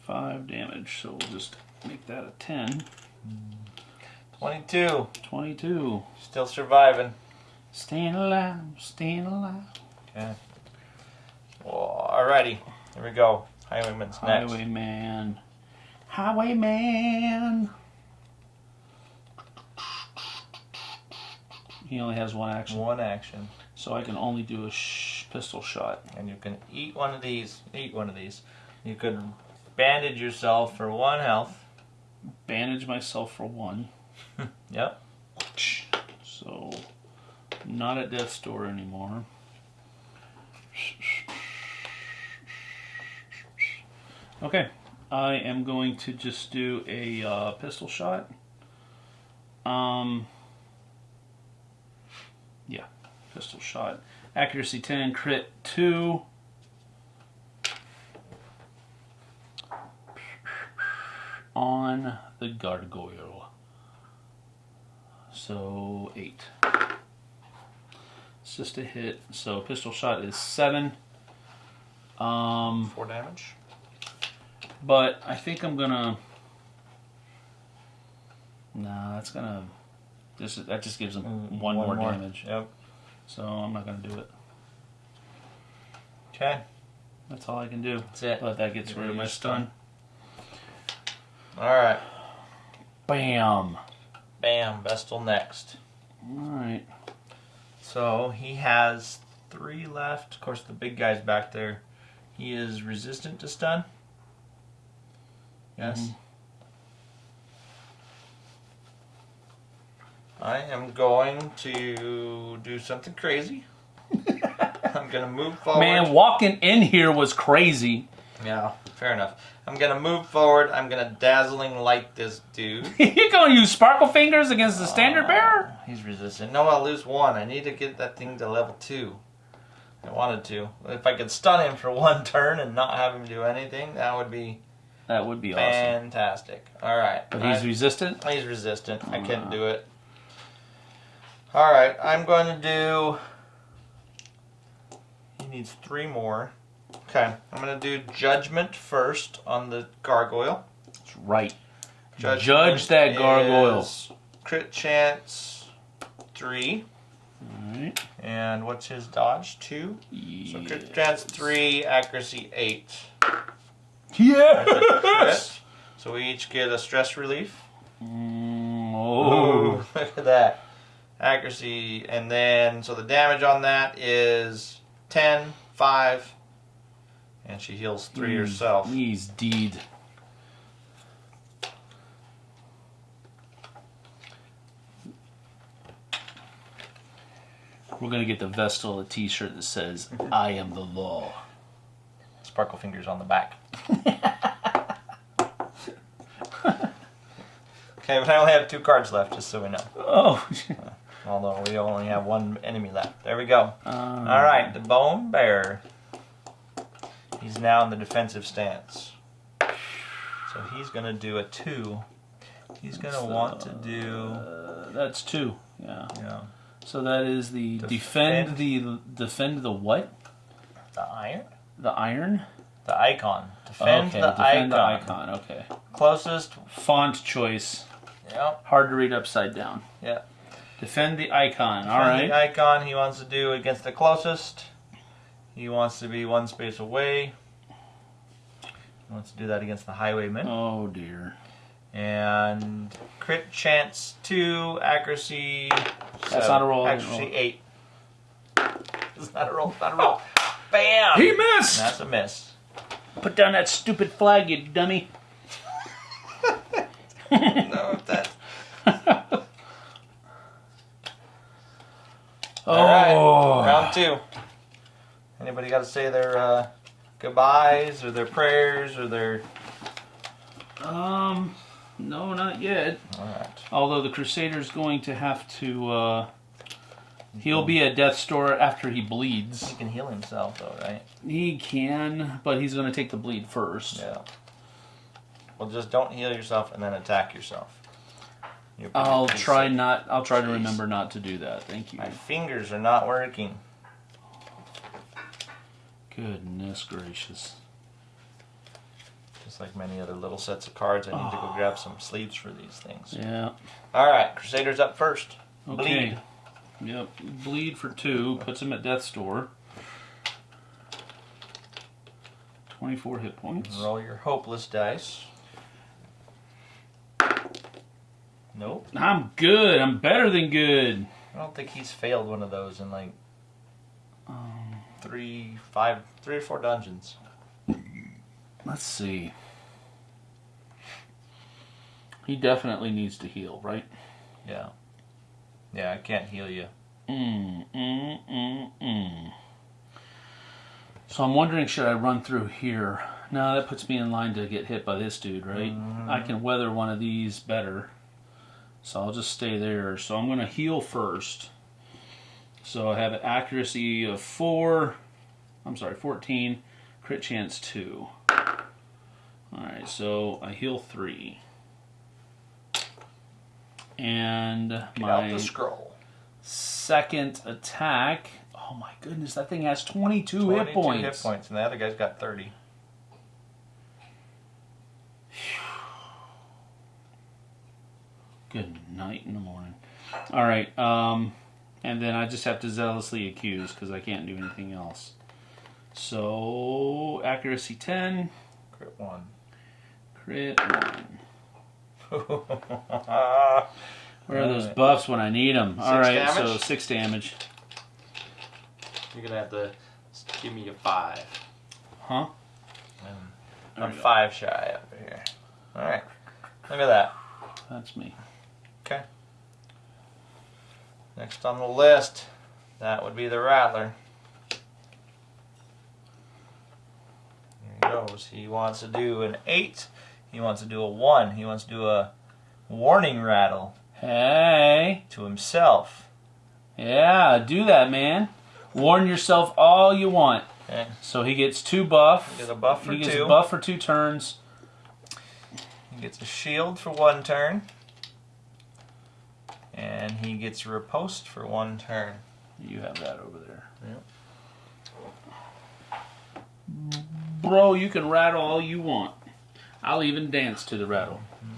Speaker 2: 5 damage. So we'll just make that a 10.
Speaker 3: 22.
Speaker 2: 22.
Speaker 3: Still surviving.
Speaker 2: Staying alive, staying alive.
Speaker 3: Okay. Well, alrighty. Here we go. Highwayman's next.
Speaker 2: Highwayman. Highwayman. He only has one action,
Speaker 3: One action.
Speaker 2: so I can only do a sh- pistol shot.
Speaker 3: And you can eat one of these. Eat one of these. You could bandage yourself for one health.
Speaker 2: Bandage myself for one. [LAUGHS]
Speaker 3: Yep.
Speaker 2: So, not at death's door anymore. Okay, I am going to just do a uh, pistol shot. Um, yeah, pistol shot. Accuracy 10, crit 2. On the gargoyle. So, 8. It's just a hit. So, pistol shot is 7. Um,
Speaker 3: Four damage.
Speaker 2: but I think I'm gonna. Nah, that's gonna. This that just gives him
Speaker 3: Mm,
Speaker 2: one, more, damage.
Speaker 3: Yep.
Speaker 2: So I'm not gonna do it.
Speaker 3: Okay.
Speaker 2: That's all I can do.
Speaker 3: That's it.
Speaker 2: But that gets rid of my stun.
Speaker 3: Alright.
Speaker 2: Bam.
Speaker 3: Bam. Vestal next.
Speaker 2: All right.
Speaker 3: So he has three left. Of course, the big guy's back there. He is resistant to stun. Yes.
Speaker 2: Mhm.
Speaker 3: I am going to do something crazy. [LAUGHS] I'm gonna move forward.
Speaker 2: Man, walking in here was crazy.
Speaker 3: Yeah, fair enough. I'm gonna move forward. I'm gonna dazzling light this dude. [LAUGHS]
Speaker 2: You're gonna use sparkle fingers against the standard bearer?
Speaker 3: He's resistant. No, I'll lose one. I need to get that thing to level two. I wanted to. If I could stun him for [LAUGHS] one turn and not have him do anything, that would be
Speaker 2: That would be awesome.
Speaker 3: fantastic. All right.
Speaker 2: But he's
Speaker 3: I-
Speaker 2: resistant.
Speaker 3: he's resistant. I couldn't
Speaker 2: Ah.
Speaker 3: do it. All right. I'm going to do. He needs three more. Okay. I'm going to do judgment first on the gargoyle.
Speaker 2: That's right.
Speaker 3: Judgment
Speaker 2: Judge that gargoyle.
Speaker 3: Crit chance three.
Speaker 2: Right.
Speaker 3: And what's his dodge? Two. So crit chance three, accuracy eight.
Speaker 2: Yes. [LAUGHS]
Speaker 3: So we each get a stress relief.
Speaker 2: Mm, oh. [LAUGHS]
Speaker 3: look at that. Accuracy, and then, so the damage on that is 10, 5, and she heals 3
Speaker 2: Mm,
Speaker 3: herself.
Speaker 2: He's deed. We're gonna get the Vestal a T-shirt that says "I am the law."
Speaker 3: Sparkle fingers on the back. [LAUGHS] okay, but I only have two cards left, just so we know.
Speaker 2: Oh.
Speaker 3: Although we only have one enemy left. There we go.
Speaker 2: Um,
Speaker 3: All right, the bone bear. He's now in the defensive stance. So he's going to do a two. He's going to want to do.
Speaker 2: Uh, that's two. Yeah.
Speaker 3: Yeah.
Speaker 2: So that is the defend,
Speaker 3: Defend.
Speaker 2: the defend the what?
Speaker 3: The iron?
Speaker 2: The iron.
Speaker 3: The icon. Defend
Speaker 2: okay.
Speaker 3: the
Speaker 2: defend the
Speaker 3: icon.
Speaker 2: icon. Okay.
Speaker 3: Closest.
Speaker 2: Font choice.
Speaker 3: Yep.
Speaker 2: Hard to read upside down.
Speaker 3: Yeah.
Speaker 2: Defend the icon. All
Speaker 3: Defend
Speaker 2: right.
Speaker 3: The icon he wants to do against the closest. He wants to be one space away. He wants to do that against the highwayman.
Speaker 2: Oh dear.
Speaker 3: And crit chance two, accuracy.
Speaker 2: That's
Speaker 3: seven.
Speaker 2: not a roll,
Speaker 3: Accuracy eight. It's not a roll. Not a roll. Bam.
Speaker 2: He missed.
Speaker 3: That's a miss.
Speaker 2: Put down that stupid flag, you dummy. [LAUGHS]
Speaker 3: no, that.
Speaker 2: Oh.
Speaker 3: All right. Round two. Anybody got to say their uh, goodbyes or their prayers or their?
Speaker 2: Um, no, not yet.
Speaker 3: All right.
Speaker 2: Although the Crusader's going to have to uh, He'll be at death's door after he bleeds.
Speaker 3: He can heal himself though, right?
Speaker 2: He can, but he's going to take the bleed first.
Speaker 3: Yeah. Well, just don't heal yourself and then attack yourself. You'll
Speaker 2: I'll try
Speaker 3: safe.
Speaker 2: not. I'll try to remember not to do that. Thank you.
Speaker 3: My fingers are not working.
Speaker 2: Goodness gracious.
Speaker 3: Just like many other little sets of cards, I need to go ah. grab some sleeves for these things.
Speaker 2: Yeah.
Speaker 3: All right, Crusaders up first.
Speaker 2: Okay.
Speaker 3: Bleed.
Speaker 2: Yep. Bleed for two puts him at death's door. Twenty-four hit points.
Speaker 3: Roll your hopeless dice. Nope.
Speaker 2: I'm good. I'm better than good.
Speaker 3: I don't think he's failed one of those in like
Speaker 2: Um,
Speaker 3: three, five, three or four dungeons.
Speaker 2: let's see. He definitely needs to heal, right?
Speaker 3: Yeah. Yeah, I can't heal you.
Speaker 2: Mm, mm, mm, mm. So I'm wondering, should I run through here? No, that puts me in line to get hit by this dude, right? I can weather one of these better. So I'll just stay there. So I'm going to heal first. So I have an accuracy of 4. I'm sorry, 14. Crit chance 2. Alright, so I heal 3. And
Speaker 3: Get
Speaker 2: my
Speaker 3: out the scroll.
Speaker 2: second attack. Oh my goodness, that thing has 22,
Speaker 3: 22
Speaker 2: hit points.
Speaker 3: hit points, and the other guy's got 30.
Speaker 2: Good night in the morning. All right, um, and then I just have to zealously accuse because I can't do anything else. So accuracy 10,
Speaker 3: Crit 1.
Speaker 2: crit 1.
Speaker 3: Ah, [LAUGHS]
Speaker 2: Where are those buffs when I need them? All
Speaker 3: Six
Speaker 2: right, so 6 damage.
Speaker 1: You're gonna have to give me a five.
Speaker 2: Huh? There
Speaker 3: I'm five shy over here. Alright. Look at that.
Speaker 2: That's me.
Speaker 3: Next on the list, that would be the Rattler. There he goes. He wants to do an 8. He wants to do a 1. He wants to do a warning rattle
Speaker 2: Hey.
Speaker 3: to himself.
Speaker 2: Yeah, do that, man. Warn yourself all you want.
Speaker 3: Okay.
Speaker 2: So he gets two buff.
Speaker 3: He gets a buff for
Speaker 2: he gets
Speaker 3: two.
Speaker 2: a buff for two turns.
Speaker 3: He gets a shield for one turn. And he gets a riposte for one turn.
Speaker 2: You have that over there.
Speaker 3: Yep.
Speaker 2: Bro, you can rattle all you want. I'll even dance to the rattle. Mm-hmm.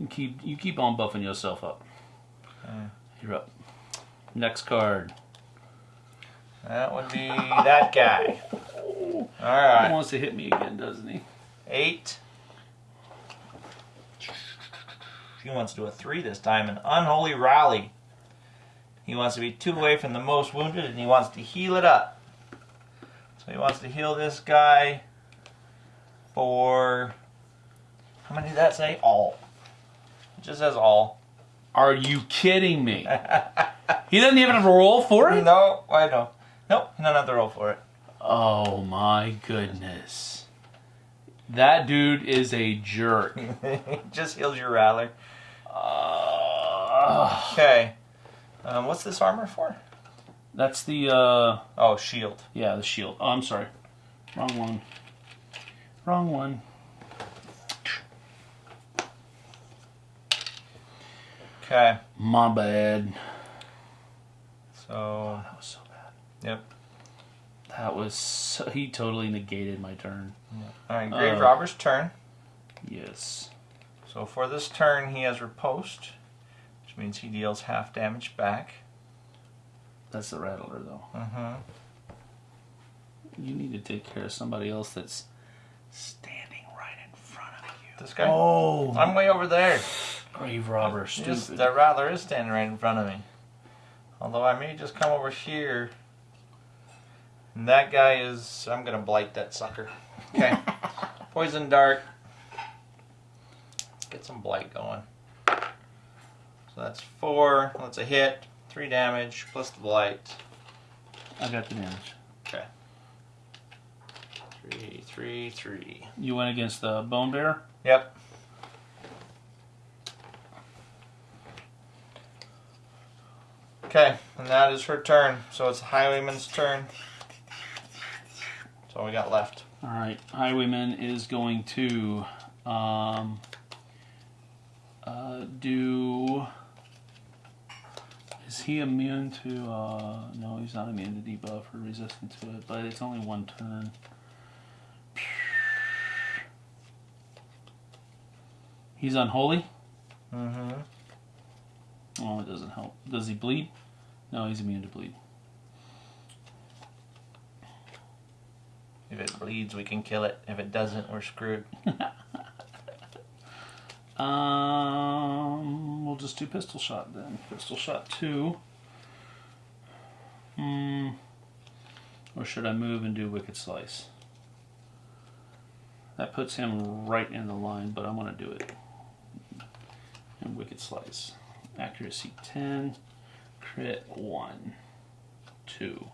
Speaker 2: You keep you keep on buffing yourself up.
Speaker 3: Okay.
Speaker 2: You're up. Next card.
Speaker 3: That would be that guy. [LAUGHS]
Speaker 2: He
Speaker 3: Alright.
Speaker 2: wants to hit me again, doesn't he?
Speaker 3: Eight. He wants to do a three this time, an unholy rally. He wants to be two away from the most wounded and he wants to heal it up. So he wants to heal this guy for how many did that say? All. It just says all.
Speaker 2: Are you kidding me? [LAUGHS] He doesn't even have a roll for it?
Speaker 3: no, I know. Nope, he don't have to roll for it.
Speaker 2: Oh my goodness. That dude is a jerk. [LAUGHS]
Speaker 3: just heals your rattler. Okay. Um, what's this armor for?
Speaker 2: that's the uh
Speaker 3: Oh, shield.
Speaker 2: yeah, the shield. Oh, I'm sorry. Wrong one. Wrong one.
Speaker 3: Okay.
Speaker 2: My bad.
Speaker 3: So,
Speaker 2: That was so bad.
Speaker 3: yep.
Speaker 2: That was so, he totally negated my turn.
Speaker 3: All right, Grave
Speaker 2: Uh,
Speaker 3: Robber's turn.
Speaker 2: Yes.
Speaker 3: So for this turn, he has riposte, which means he deals half damage back.
Speaker 2: That's the rattler though.
Speaker 3: Mm-hmm.
Speaker 2: You need to take care of somebody else that's standing right in front of you.
Speaker 3: This guy.
Speaker 2: Oh,
Speaker 3: I'm way over there.
Speaker 2: grave robber, stupid.
Speaker 3: that Rattler is standing right in front of me. Although I may just come over here. And that guy is. I'm gonna blight that sucker. Okay. [LAUGHS] Poison dart. Get some blight going. So that's four. That's a hit. Three damage plus the blight.
Speaker 2: I got the damage.
Speaker 3: Okay. Three, three, three.
Speaker 2: You went against the bone bear.
Speaker 3: Yep. Okay, and that is her turn. So it's Highwayman's turn. That's all we got left.
Speaker 2: All right, Highwayman is going to um, uh, do. Is he immune to? Uh, no, he's not immune to debuff or resistant to it, but it's only one turn. He's unholy.
Speaker 3: Mm-hmm.
Speaker 2: Oh, it doesn't help. Does he bleed? No, he's immune to bleed.
Speaker 3: If it bleeds, we can kill it. If it doesn't, we're screwed. [LAUGHS]
Speaker 2: Um, we'll just do pistol shot then. Pistol shot two. Hmm. Or should I move and do wicked slice? That puts him right in the line, but I'm gonna do it. And wicked slice. Accuracy ten. Crit one. Two.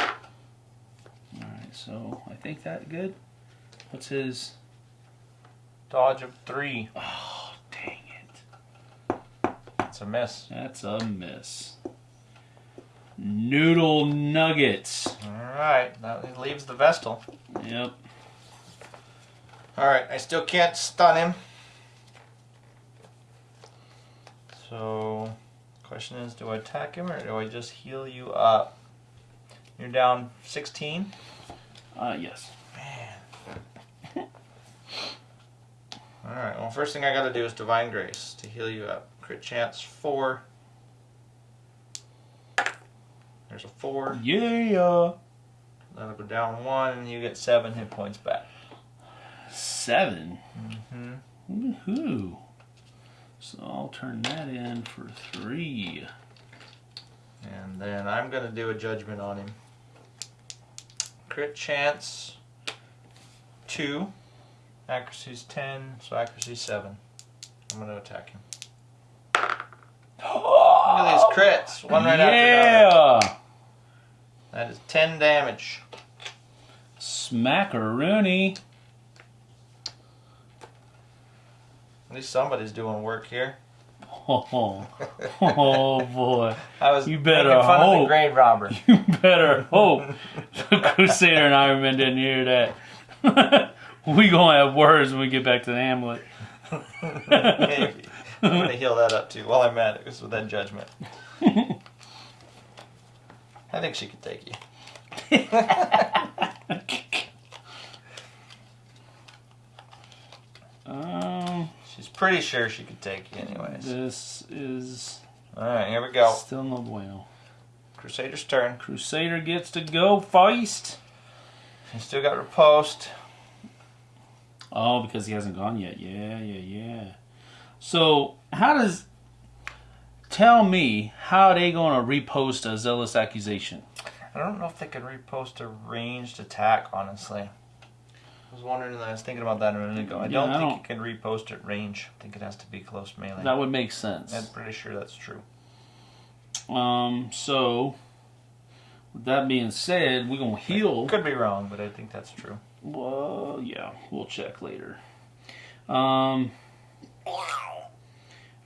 Speaker 2: Alright, so I think that good. What's his
Speaker 3: Dodge of three.
Speaker 2: Oh dang it.
Speaker 3: It's a miss.
Speaker 2: That's a miss. Noodle nuggets.
Speaker 3: Alright, that leaves the Vestal.
Speaker 2: Yep.
Speaker 3: Alright, I still can't stun him. So, question is do I attack him or do I just heal you up? You're down 16?
Speaker 2: Uh, yes. Man. [LAUGHS]
Speaker 3: Alright, well, first thing I gotta do is Divine Grace to heal you up. Crit chance 4. There's a 4.
Speaker 2: Yeah.
Speaker 3: That'll go down 1 and you get 7 hit points back.
Speaker 2: Seven.
Speaker 3: Mm-hmm.
Speaker 2: Woohoo. So I'll turn that in for three.
Speaker 3: And then I'm gonna do a judgment on him. Crit chance two. Accuracy's ten, so accuracy's seven. I'm gonna attack him. These crits. One right after another.
Speaker 2: yeah.
Speaker 3: That is ten damage.
Speaker 2: Smackaroonie.
Speaker 3: At least somebody's doing work here.
Speaker 2: Oh, oh, oh boy. [LAUGHS]
Speaker 3: I was
Speaker 2: You better
Speaker 3: making fun of
Speaker 2: hope.
Speaker 3: the grave robber. [LAUGHS]
Speaker 2: You better hope the [LAUGHS] Crusader and Iron Man didn't hear that. we gonna have words when we get back to the Hamlet.
Speaker 3: Maybe. I'm gonna heal that up too while I'm at it just with that judgment. [LAUGHS] I think she could take you. [LAUGHS]
Speaker 2: um,
Speaker 3: She's pretty sure she could take you anyways.
Speaker 2: this is
Speaker 3: Alright, here we go.
Speaker 2: still no bueno.
Speaker 3: Crusader's turn.
Speaker 2: Crusader gets to go feist.
Speaker 3: He still got riposte.
Speaker 2: Oh, because he hasn't gone yet. Yeah, yeah, yeah. So how does tell me how they gonna riposte a zealous accusation?
Speaker 3: I don't know if they could riposte a ranged attack, honestly. I was wondering, I was thinking about that a minute ago. I
Speaker 2: Yeah,
Speaker 3: don't
Speaker 2: I
Speaker 3: think
Speaker 2: don't-
Speaker 3: you can riposte at range. I think it has to be close melee.
Speaker 2: That would make sense.
Speaker 3: I'm pretty sure that's true.
Speaker 2: Um, so with that being said, we're gonna heal.
Speaker 3: Could be wrong, but I think that's true.
Speaker 2: Well, yeah, we'll check later. Um,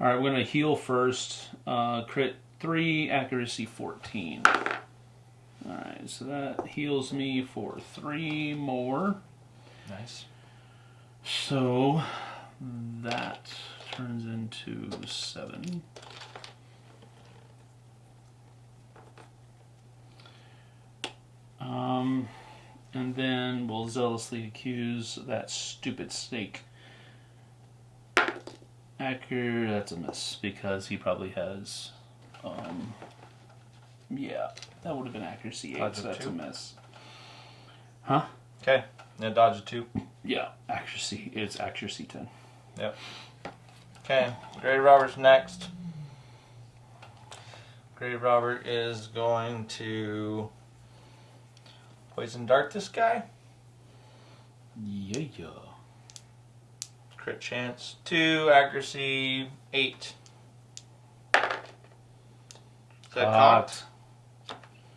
Speaker 2: right, we're gonna heal first. Uh, crit three, accuracy fourteen. All right, so that heals me for three more.
Speaker 3: Nice.
Speaker 2: So that turns into seven. Um, and then we'll zealously accuse that stupid snake. Acker, that's a miss because he probably has. Um, yeah, that would have been accuracy eight,
Speaker 3: Dodge
Speaker 2: so that's a
Speaker 3: two.
Speaker 2: miss. Huh?
Speaker 3: Okay. Now dodge a two.
Speaker 2: Yeah, accuracy. It's accuracy ten.
Speaker 3: Okay. Grave Robber's next. Grave Robert is going to poison dart this guy.
Speaker 2: Yeah, yeah.
Speaker 3: Crit chance two, accuracy eight. Is that cocked?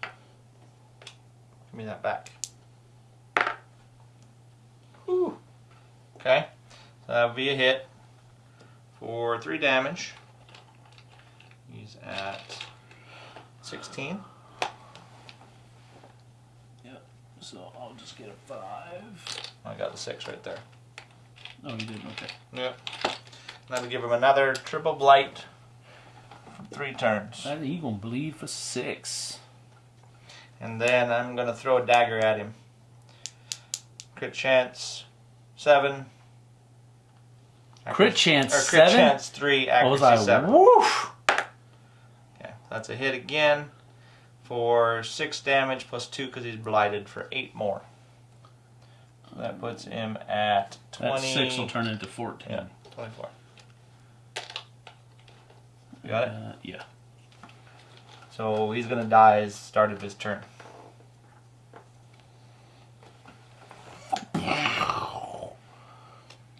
Speaker 3: Give me that back. Whew. Okay. So that would be a hit for three damage. He's at 16.
Speaker 2: Yep, So I'll just get a five.
Speaker 3: I got the six right there.
Speaker 2: Oh, you didn't. Okay.
Speaker 3: Yeah. That'll give him another triple blight for three turns.
Speaker 2: That he gonna bleed for six.
Speaker 3: And then I'm going to throw a dagger at him. Crit chance, seven.
Speaker 2: Crit chance
Speaker 3: or crit
Speaker 2: seven.
Speaker 3: chance three, accuracy
Speaker 2: like,
Speaker 3: seven.
Speaker 2: woof.
Speaker 3: Okay, that's a hit again for six damage plus two because he's blighted for eight more. That puts him at 20.
Speaker 2: That six will turn into fourteen.
Speaker 3: Yeah, 24. You got it?
Speaker 2: Uh, yeah.
Speaker 3: So he's going to die as start of his turn.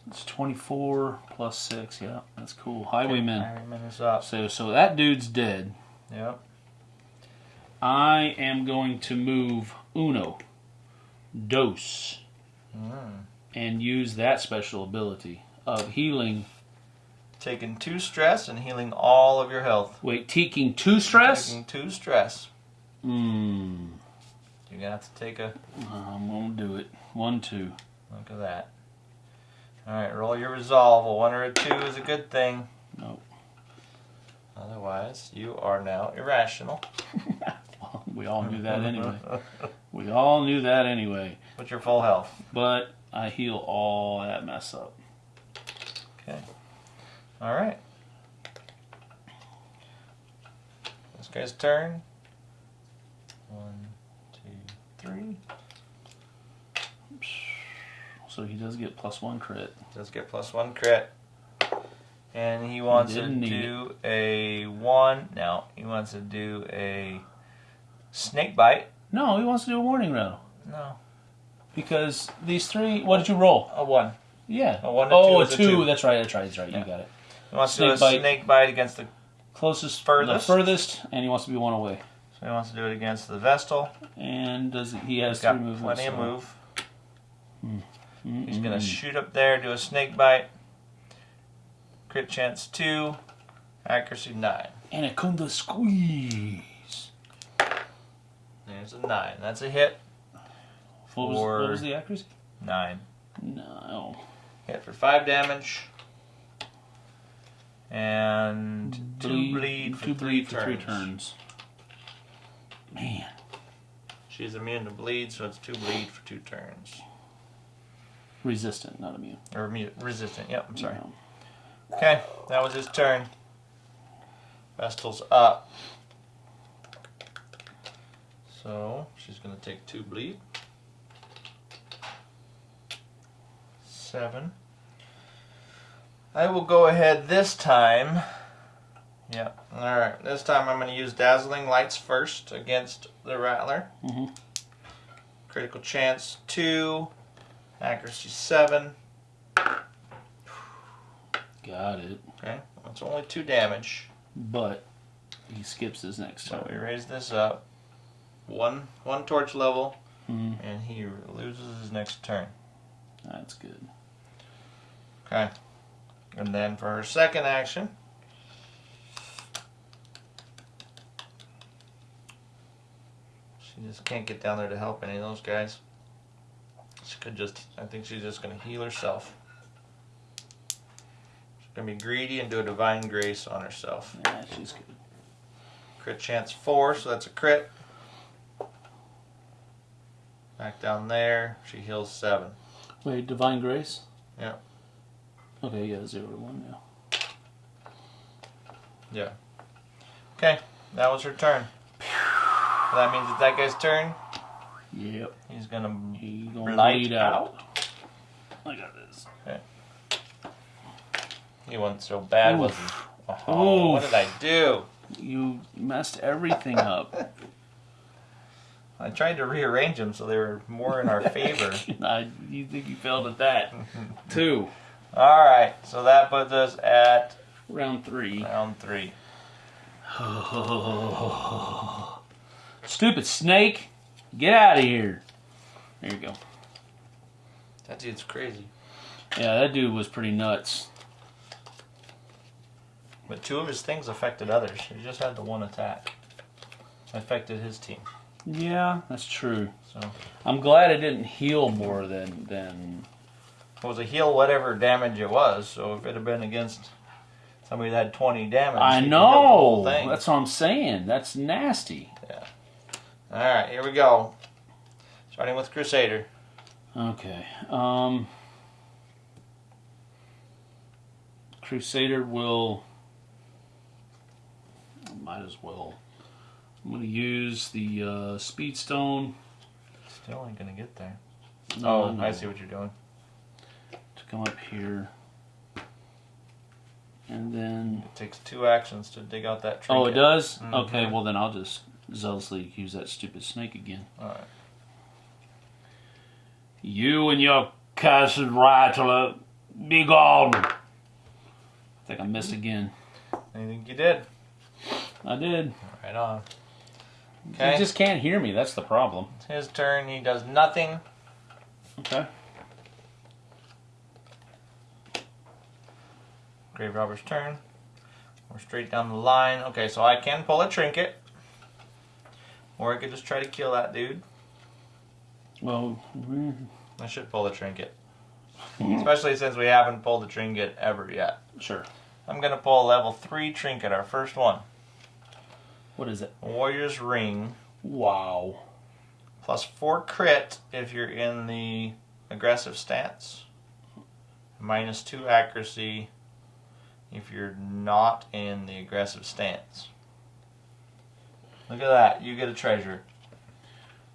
Speaker 2: It's twenty-four plus six. Yeah, that's cool. Highwayman.
Speaker 3: Highwayman is up.
Speaker 2: So so that dude's dead.
Speaker 3: Yep.
Speaker 2: I am going to move Uno, Dos,
Speaker 3: Mm.
Speaker 2: and use that special ability of healing.
Speaker 3: Taking two stress and healing all of your health.
Speaker 2: Wait, taking two stress.
Speaker 3: Taking two stress.
Speaker 2: Hmm.
Speaker 3: You're gonna have to take a
Speaker 2: I'm gonna do it. One, two.
Speaker 3: look at that. All right, roll your resolve. A one or a two is a good thing.
Speaker 2: Nope.
Speaker 3: Otherwise, you are now irrational. [LAUGHS]
Speaker 2: we all knew that anyway. We all knew that anyway.
Speaker 3: What's your full health?
Speaker 2: But I heal all that mess up.
Speaker 3: Okay. All right. This guy's turn. One, two, three.
Speaker 2: So he does get plus one crit.
Speaker 3: Does get plus one crit. And he wants to
Speaker 2: didn't
Speaker 3: do a one. No, he wants to do a snake bite.
Speaker 2: No, he wants to do a warning rattle.
Speaker 3: No,
Speaker 2: Because these three, what did you roll?
Speaker 3: a one.
Speaker 2: Yeah.
Speaker 3: A one, a
Speaker 2: oh,
Speaker 3: two
Speaker 2: a
Speaker 3: is a
Speaker 2: two.
Speaker 3: two.
Speaker 2: That's right. That's right. That's right.
Speaker 3: Yeah.
Speaker 2: You got it.
Speaker 3: He wants to do a
Speaker 2: bite.
Speaker 3: snake bite against the.
Speaker 2: Closest,
Speaker 3: Furthest?
Speaker 2: the furthest, and he wants to be one away.
Speaker 3: So he wants to do it against the Vestal.
Speaker 2: And does he has
Speaker 3: He's got
Speaker 2: three
Speaker 3: plenty of
Speaker 2: so-
Speaker 3: move.
Speaker 2: Mm,
Speaker 3: He's
Speaker 2: mm,
Speaker 3: gonna
Speaker 2: mm.
Speaker 3: shoot up there, do a snake bite. Crit chance two, accuracy nine.
Speaker 2: Anaconda squeeze.
Speaker 3: There's a nine. That's a hit.
Speaker 2: What was, what was the accuracy?
Speaker 3: Nine.
Speaker 2: No.
Speaker 3: Hit for five damage. And two bleed for
Speaker 2: two
Speaker 3: three
Speaker 2: bleed for three
Speaker 3: turns.
Speaker 2: turns. Man,
Speaker 3: She's immune to bleed, so it's two bleed for two turns.
Speaker 2: resistant, not immune.
Speaker 3: Or mu- resistant. Yep. I'm sorry.
Speaker 2: No.
Speaker 3: Okay, that was his turn. Vestal's up. So she's gonna take two bleed. Seven. I will go ahead this time. Yep. Alright, this time I'm gonna use Dazzling Lights first against the Rattler.
Speaker 2: Mm -hmm.
Speaker 3: Critical chance two. Accuracy seven.
Speaker 2: Got it.
Speaker 3: Okay. That's only two damage.
Speaker 2: But he skips his next
Speaker 3: So we raise this up one one torch level,
Speaker 2: Mhm.
Speaker 3: and he loses his next turn.
Speaker 2: That's good.
Speaker 3: Okay. And then for her second action, she just can't get down there to help any of those guys. She could just, I think she's just going to heal herself. She's going to be greedy and do a divine grace on herself.
Speaker 2: Yeah, she's good.
Speaker 3: Crit chance four, so that's a crit. Back down there, she heals seven.
Speaker 2: Wait, divine grace.
Speaker 3: Yeah.
Speaker 2: Okay, yeah, zero to one now. Yeah.
Speaker 3: Okay, that was her turn. So that means it's that guy's turn.
Speaker 2: Yep.
Speaker 3: He's gonna
Speaker 2: He gonna bleed
Speaker 3: out.
Speaker 2: out. I got this.
Speaker 3: He wasn't so bad, was he? Oh, what did I do?
Speaker 2: You messed everything up. [LAUGHS]
Speaker 3: I tried to rearrange them so they were more in our [LAUGHS] favor. [LAUGHS]
Speaker 2: I, you think you failed at that? [LAUGHS] Two.
Speaker 3: All right, so that puts us at
Speaker 2: Round three.
Speaker 3: round three.
Speaker 2: Stupid snake. Get out of here. There you go.
Speaker 3: That dude's crazy.
Speaker 2: Yeah, that dude was pretty nuts.
Speaker 3: But two of his things affected others. He just had the one attack. affected his team.
Speaker 2: Yeah, that's true.
Speaker 3: So
Speaker 2: I'm glad it didn't heal more than than.
Speaker 3: it was a heal whatever damage it was. So if it had been against somebody that had 20 damage,
Speaker 2: I
Speaker 3: he the whole
Speaker 2: know. That's what I'm saying. That's nasty. Yeah.
Speaker 3: All right, here we go. Starting with Crusader.
Speaker 2: Okay. Um. Crusader will. Might as well. I'm gonna use the uh, Speedstone.
Speaker 3: Still ain't gonna get there.
Speaker 2: No,
Speaker 3: oh,
Speaker 2: no,
Speaker 3: I see what you're doing.
Speaker 2: To come up here. And then.
Speaker 3: It takes two actions to dig out that
Speaker 2: Oh, it does?
Speaker 3: Mhm.
Speaker 2: Okay, well then I'll just zealously use that stupid snake again.
Speaker 3: All right.
Speaker 2: You and your cursed rattler, be gone. I think I missed again.
Speaker 3: I think you did.
Speaker 2: I did.
Speaker 3: Right on.
Speaker 2: You
Speaker 3: Okay.
Speaker 2: just can't hear me. That's the problem.
Speaker 3: It's his turn. He does nothing.
Speaker 2: Okay.
Speaker 3: Grave robber's turn. We're straight down the line. Okay, so I can pull a trinket. Or I could just try to kill that dude.
Speaker 2: Well,
Speaker 3: I should pull a trinket. [LAUGHS] Especially since we haven't pulled a trinket ever yet.
Speaker 2: sure.
Speaker 3: I'm gonna pull a level 3 trinket, our first one.
Speaker 2: What is it?
Speaker 3: Warrior's Ring.
Speaker 2: Wow.
Speaker 3: Plus 4 crit if you're in the aggressive stance. Minus 2 accuracy if you're not in the aggressive stance. Look at that. You get a treasure.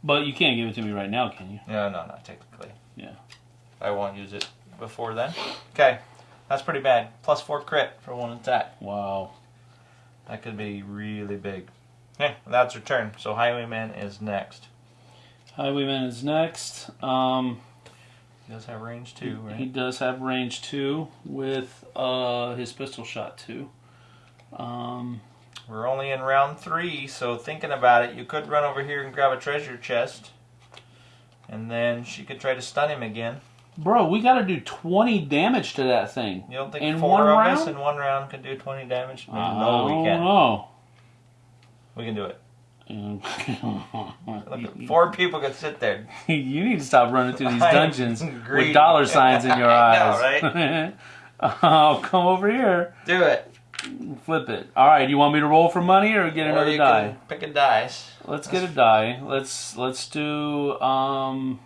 Speaker 2: But you can't give it to me right now, can you?
Speaker 3: No, no, not technically.
Speaker 2: Yeah.
Speaker 3: I won't use it before then. Okay. That's pretty bad. Plus 4 crit for one attack.
Speaker 2: Wow.
Speaker 3: That could be really big. Okay, that's her turn. So Highwayman is next.
Speaker 2: Highwayman is next. Um,
Speaker 3: He does have range too, right?
Speaker 2: He does have range two with uh, his pistol shot two. Um,
Speaker 3: We're only in round three, so thinking about it, you could run over here and grab a treasure chest. And then she could try to stun him again.
Speaker 2: Bro, we got to do 20 damage to that thing.
Speaker 3: You don't think
Speaker 2: In
Speaker 3: four
Speaker 2: one
Speaker 3: of
Speaker 2: round?
Speaker 3: us in one round can do 20 damage?
Speaker 2: I
Speaker 3: no, we can't.
Speaker 2: know.
Speaker 3: We can do it. [LAUGHS] Look, four people could sit there. [LAUGHS]
Speaker 2: you need to stop running through these [LAUGHS] dungeons with dollar signs in your
Speaker 3: I know,
Speaker 2: eyes. oh, come over here.
Speaker 3: Do it.
Speaker 2: Flip it. All right, you want me to roll for money or get
Speaker 3: or
Speaker 2: another
Speaker 3: you
Speaker 2: die?
Speaker 3: can pick a dice.
Speaker 2: Let's get a die. Let's let's do um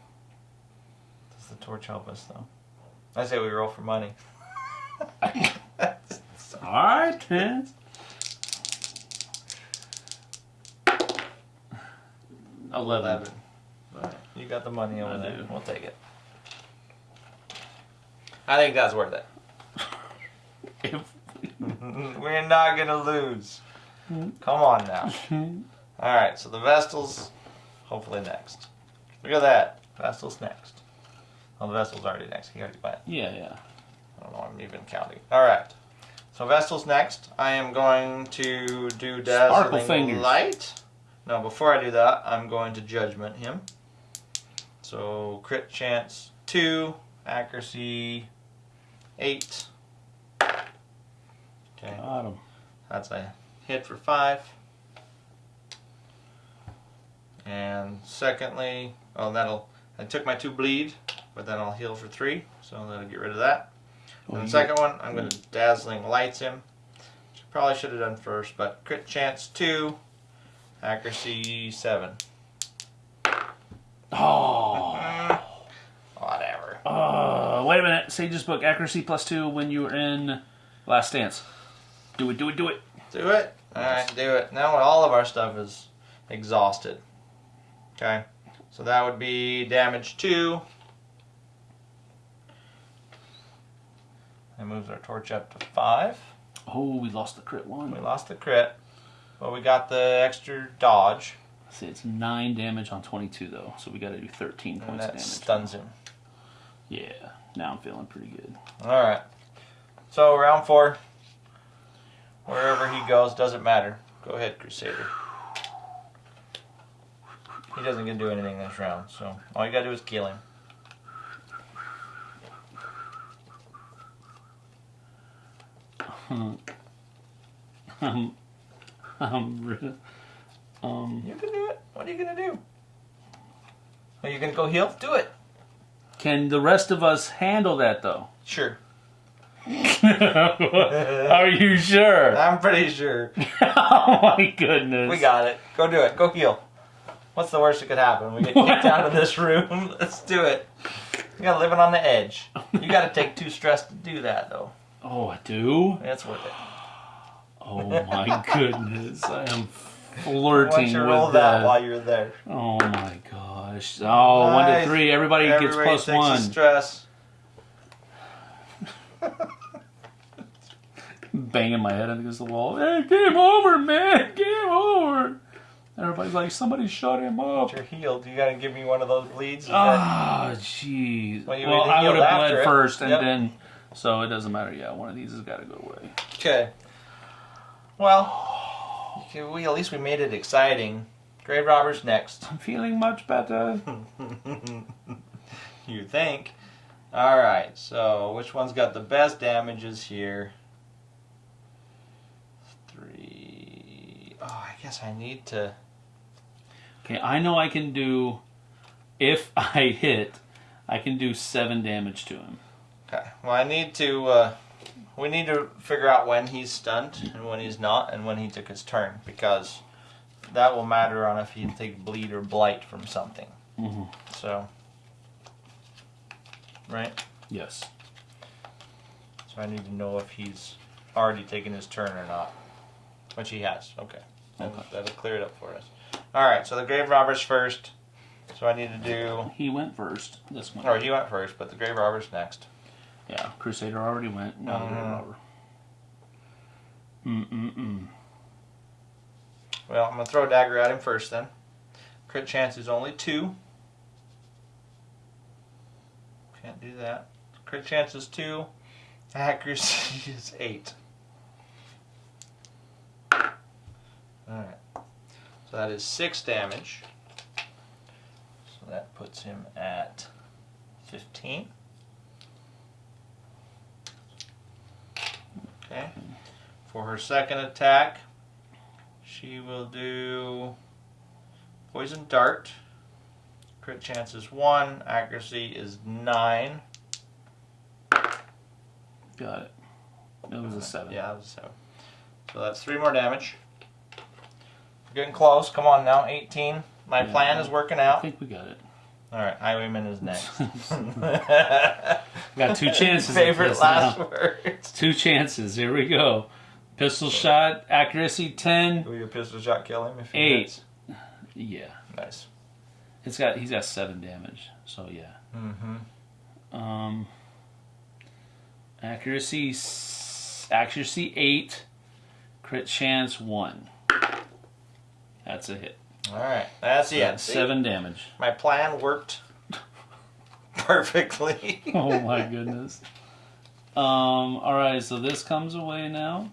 Speaker 3: the torch help us though? I say we roll for money. [LAUGHS]
Speaker 2: all right. then. Eleven.
Speaker 3: Alright, You got the money over
Speaker 2: I
Speaker 3: there.
Speaker 2: do.
Speaker 3: We'll take it. I think that's worth it. [LAUGHS]
Speaker 2: If- [LAUGHS]
Speaker 3: We're not gonna lose. Come on now. Alright, so the Vestal's hopefully next. Look at that. Vestal's next. Oh, the Vestal's already next. He already went.
Speaker 2: yeah, yeah.
Speaker 3: I don't know, I'm even counting. Alright. So Vestal's next. I am going to do Dazzling. Light. No, before I do that, I'm going to Judgment him. So crit chance 2, accuracy 8. Okay.
Speaker 2: Got him.
Speaker 3: That's a hit for five. And secondly, oh, that'll. I took my two bleed, but then I'll heal for three, so that'll get rid of that.
Speaker 2: Oh,
Speaker 3: and the second one, I'm going to dazzling lights him. Which I probably should have done first, but crit chance two, accuracy seven.
Speaker 2: Oh. [LAUGHS]
Speaker 3: Whatever.
Speaker 2: Uh, wait a minute. Sage's book accuracy plus two when you were in Last Stance. Do it, do it, do it.
Speaker 3: Do it. All right, do it. Now all of our stuff is exhausted. Okay, so that would be damage two. That moves our torch up to five.
Speaker 2: Oh, we lost the crit one.
Speaker 3: We lost the crit, but we got the extra dodge,
Speaker 2: See, it's nine damage on 22 though, so we got to do 13
Speaker 3: and
Speaker 2: points
Speaker 3: that
Speaker 2: damage.
Speaker 3: stuns him.
Speaker 2: Yeah, now I'm feeling pretty good.
Speaker 3: All right. So round four. Wherever he goes doesn't matter. Go ahead, Crusader. He doesn't get to do anything this round, so all you gotta do is kill him.
Speaker 2: Um, um, re- Um,
Speaker 3: You can do it. What are you gonna do? Are you gonna go heal? Do it.
Speaker 2: can the rest of us handle that though?
Speaker 3: Sure. [LAUGHS]
Speaker 2: Are you sure? [LAUGHS]
Speaker 3: I'm pretty sure. [LAUGHS]
Speaker 2: oh my goodness.
Speaker 3: We got it. Go do it. Go heal. What's the worst that could happen? We get kicked out of this room. Let's do it. You gotta living on the edge. You gotta take two stress to do that though.
Speaker 2: Oh, I do?
Speaker 3: That's worth it.
Speaker 2: Oh my [LAUGHS] goodness. I am
Speaker 3: Why don't
Speaker 2: flirting
Speaker 3: you
Speaker 2: with
Speaker 3: roll that
Speaker 2: that.
Speaker 3: while you're there?
Speaker 2: Oh my gosh. Oh, one to three. Everybody, gets plus
Speaker 3: takes
Speaker 2: one.
Speaker 3: Stress. [LAUGHS]
Speaker 2: Banging my head against the wall. Hey, game over, man. Game over. Everybody's like, somebody shut him up.
Speaker 3: You're healed. You gotta give me one of those bleeds.
Speaker 2: Ah, jeez.
Speaker 3: Well,
Speaker 2: Well, I would have bled
Speaker 3: it.
Speaker 2: first, and
Speaker 3: Yep.
Speaker 2: then, so it doesn't matter. Yeah, one of these has got to go away.
Speaker 3: Okay. Well, we at least we made it exciting. Grave Robber's next.
Speaker 2: I'm feeling much better. [LAUGHS]
Speaker 3: you think? All right. So which one's got the best damages here? Three. Oh, I guess I need to.
Speaker 2: Okay, I know I can do. If I hit, I can do seven damage to him.
Speaker 3: Okay. Well, I need to. Uh, we need to figure out when he's stunned and when he's not, and when he took his turn, because that will matter on if he can take bleed or blight from something.
Speaker 2: Mhm.
Speaker 3: So. Right.
Speaker 2: Yes.
Speaker 3: So I need to know if he's already taken his turn or not. Which he has. Okay.
Speaker 2: Okay.
Speaker 3: that'll clear it up for us. Alright, so the Grave Robber's first. So I need to do.
Speaker 2: He went first. This one.
Speaker 3: Or he went first, but the Grave Robber's next.
Speaker 2: Yeah, Crusader already went. Now the Grave
Speaker 3: Mhm.
Speaker 2: Robber. Mm mm mm.
Speaker 3: Well, I'm going to throw a dagger at him first then. Crit chance is only two. Can't do that. Crit chance is two. Accuracy [LAUGHS] is eight. Alright. So that is six damage. So that puts him at 15. Okay. For her second attack, she will do poison dart. Crit chance is one. Accuracy is nine.
Speaker 2: Got it. It was a seven.
Speaker 3: Yeah, that was a seven. So that's three more damage. We're getting close. Come on now, 18. My
Speaker 2: Yeah.
Speaker 3: plan is working out.
Speaker 2: I think we got it.
Speaker 3: All right, Highwayman is next. [LAUGHS] [LAUGHS]
Speaker 2: Got two chances.
Speaker 3: Favorite last
Speaker 2: now.
Speaker 3: words.
Speaker 2: Two chances. Here we go. Pistol shot, accuracy 10.
Speaker 3: Will your pistol shot kill him if he
Speaker 2: Eight.
Speaker 3: hits?
Speaker 2: Yeah.
Speaker 3: Nice.
Speaker 2: It's got he's got seven damage. So yeah.
Speaker 3: Mm-hmm.
Speaker 2: Um accuracy accuracy 8, crit chance 1. That's a hit.
Speaker 3: All right, that's the end.
Speaker 2: That's
Speaker 3: See?
Speaker 2: 7 damage.
Speaker 3: My plan worked [LAUGHS] perfectly. [LAUGHS]
Speaker 2: Oh my goodness. Um all right, so this comes away now.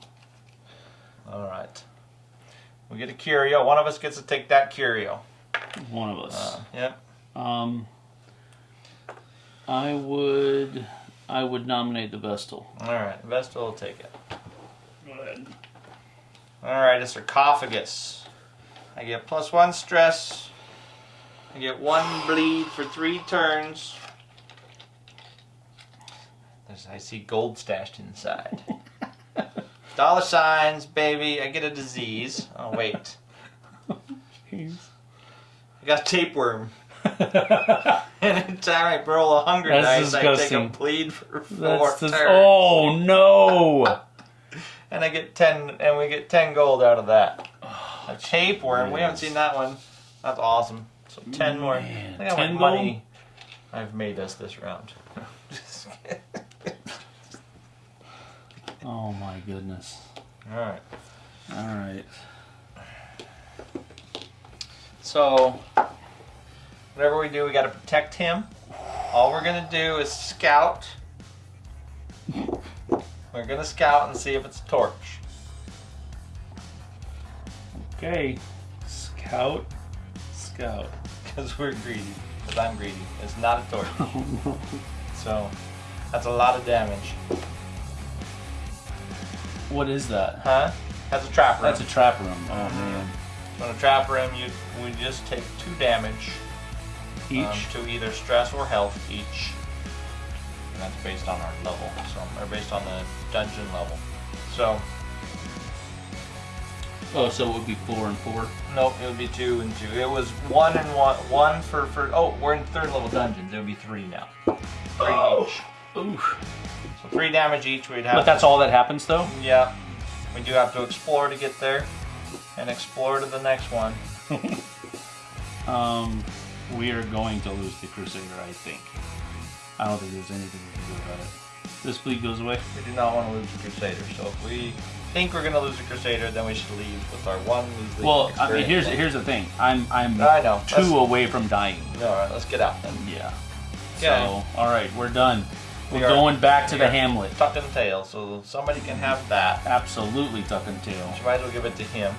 Speaker 3: All right. We get a curio. One of us gets to take that curio.
Speaker 2: One of us.
Speaker 3: Uh, yep.
Speaker 2: Um, I would, I would nominate the Vestal.
Speaker 3: All right. Vestal will take it.
Speaker 2: Go ahead.
Speaker 3: All right. A sarcophagus. I get plus one stress. I get one bleed for three turns. There's, I see gold stashed inside. [LAUGHS] Dollar signs, baby. I get a disease. Oh wait, I got tapeworm. [LAUGHS] Anytime I roll a hunger
Speaker 2: That's
Speaker 3: dice, I take a bleed for four turns.
Speaker 2: oh no! [LAUGHS]
Speaker 3: And I get ten, and we get ten gold out of that. A tapeworm. We haven't seen that one. That's awesome. So ten more.
Speaker 2: Man,
Speaker 3: Look how
Speaker 2: 10
Speaker 3: much money I've made us this round. [LAUGHS]
Speaker 2: Oh my goodness!
Speaker 3: All right.
Speaker 2: All right.
Speaker 3: So, whatever we do, we got to protect him. All we're gonna do is scout. We're gonna scout and see if it's a torch.
Speaker 2: Okay. Scout. Scout.
Speaker 3: Because we're greedy. Because I'm greedy. It's not a torch. [LAUGHS]
Speaker 2: Oh no.
Speaker 3: So, that's a lot of damage.
Speaker 2: What is that?
Speaker 3: Huh? That's a trap room.
Speaker 2: That's a trap room. Oh man.
Speaker 3: When a trap room, you we just take two damage
Speaker 2: Each.
Speaker 3: um, to either stress or health each. And that's based on our level, so or based on the dungeon level. So
Speaker 2: oh, so it would be four and four.
Speaker 3: nope, it would be two and two. It was one and one, one for for. Oh, we're in third level dungeons. It would be three now. Three each.
Speaker 2: Oof.
Speaker 3: So three damage each. We'd have.
Speaker 2: But that's all that happens, though.
Speaker 3: Yeah, we do have to explore to get there, and explore to the next one. [LAUGHS]
Speaker 2: Um, we are going to lose the Crusader, I think. I don't think there's anything we can do about it. This bleed goes away.
Speaker 3: We do not want to lose the Crusader. So if we think we're gonna lose the Crusader, then we should leave with our one
Speaker 2: Well, I mean, here's here's the thing. I'm I'm
Speaker 3: I know.
Speaker 2: 2
Speaker 3: Let's-
Speaker 2: away from dying.
Speaker 3: All right, let's get out then.
Speaker 2: Yeah.
Speaker 3: Okay.
Speaker 2: So, all right, we're done. We're
Speaker 3: We
Speaker 2: going back to the Hamlet.
Speaker 3: Tuck and tail, so somebody can have that.
Speaker 2: Absolutely tuck and tail.
Speaker 3: You might as well give it to him,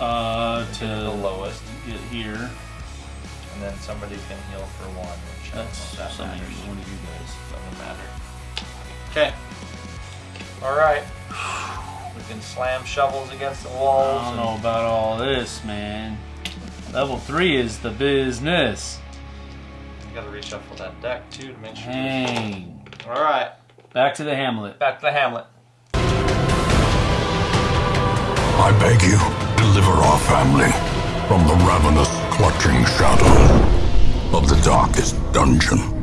Speaker 2: Uh, to the
Speaker 3: lowest,
Speaker 2: get here.
Speaker 3: and then somebody can heal for one, which
Speaker 2: That's
Speaker 3: that
Speaker 2: something
Speaker 3: matters.
Speaker 2: one of you guys.
Speaker 3: Doesn't matter. Okay. All right. We can slam shovels against the walls.
Speaker 2: I don't
Speaker 3: and-
Speaker 2: know about all this, man. Level three is the business.
Speaker 3: You gotta reshuffle that deck too to make sure.
Speaker 2: Hang.
Speaker 3: All right.
Speaker 2: Back to the Hamlet.
Speaker 3: Back to the Hamlet.
Speaker 4: I beg you, deliver our family from the ravenous, clutching shadow of the darkest dungeon.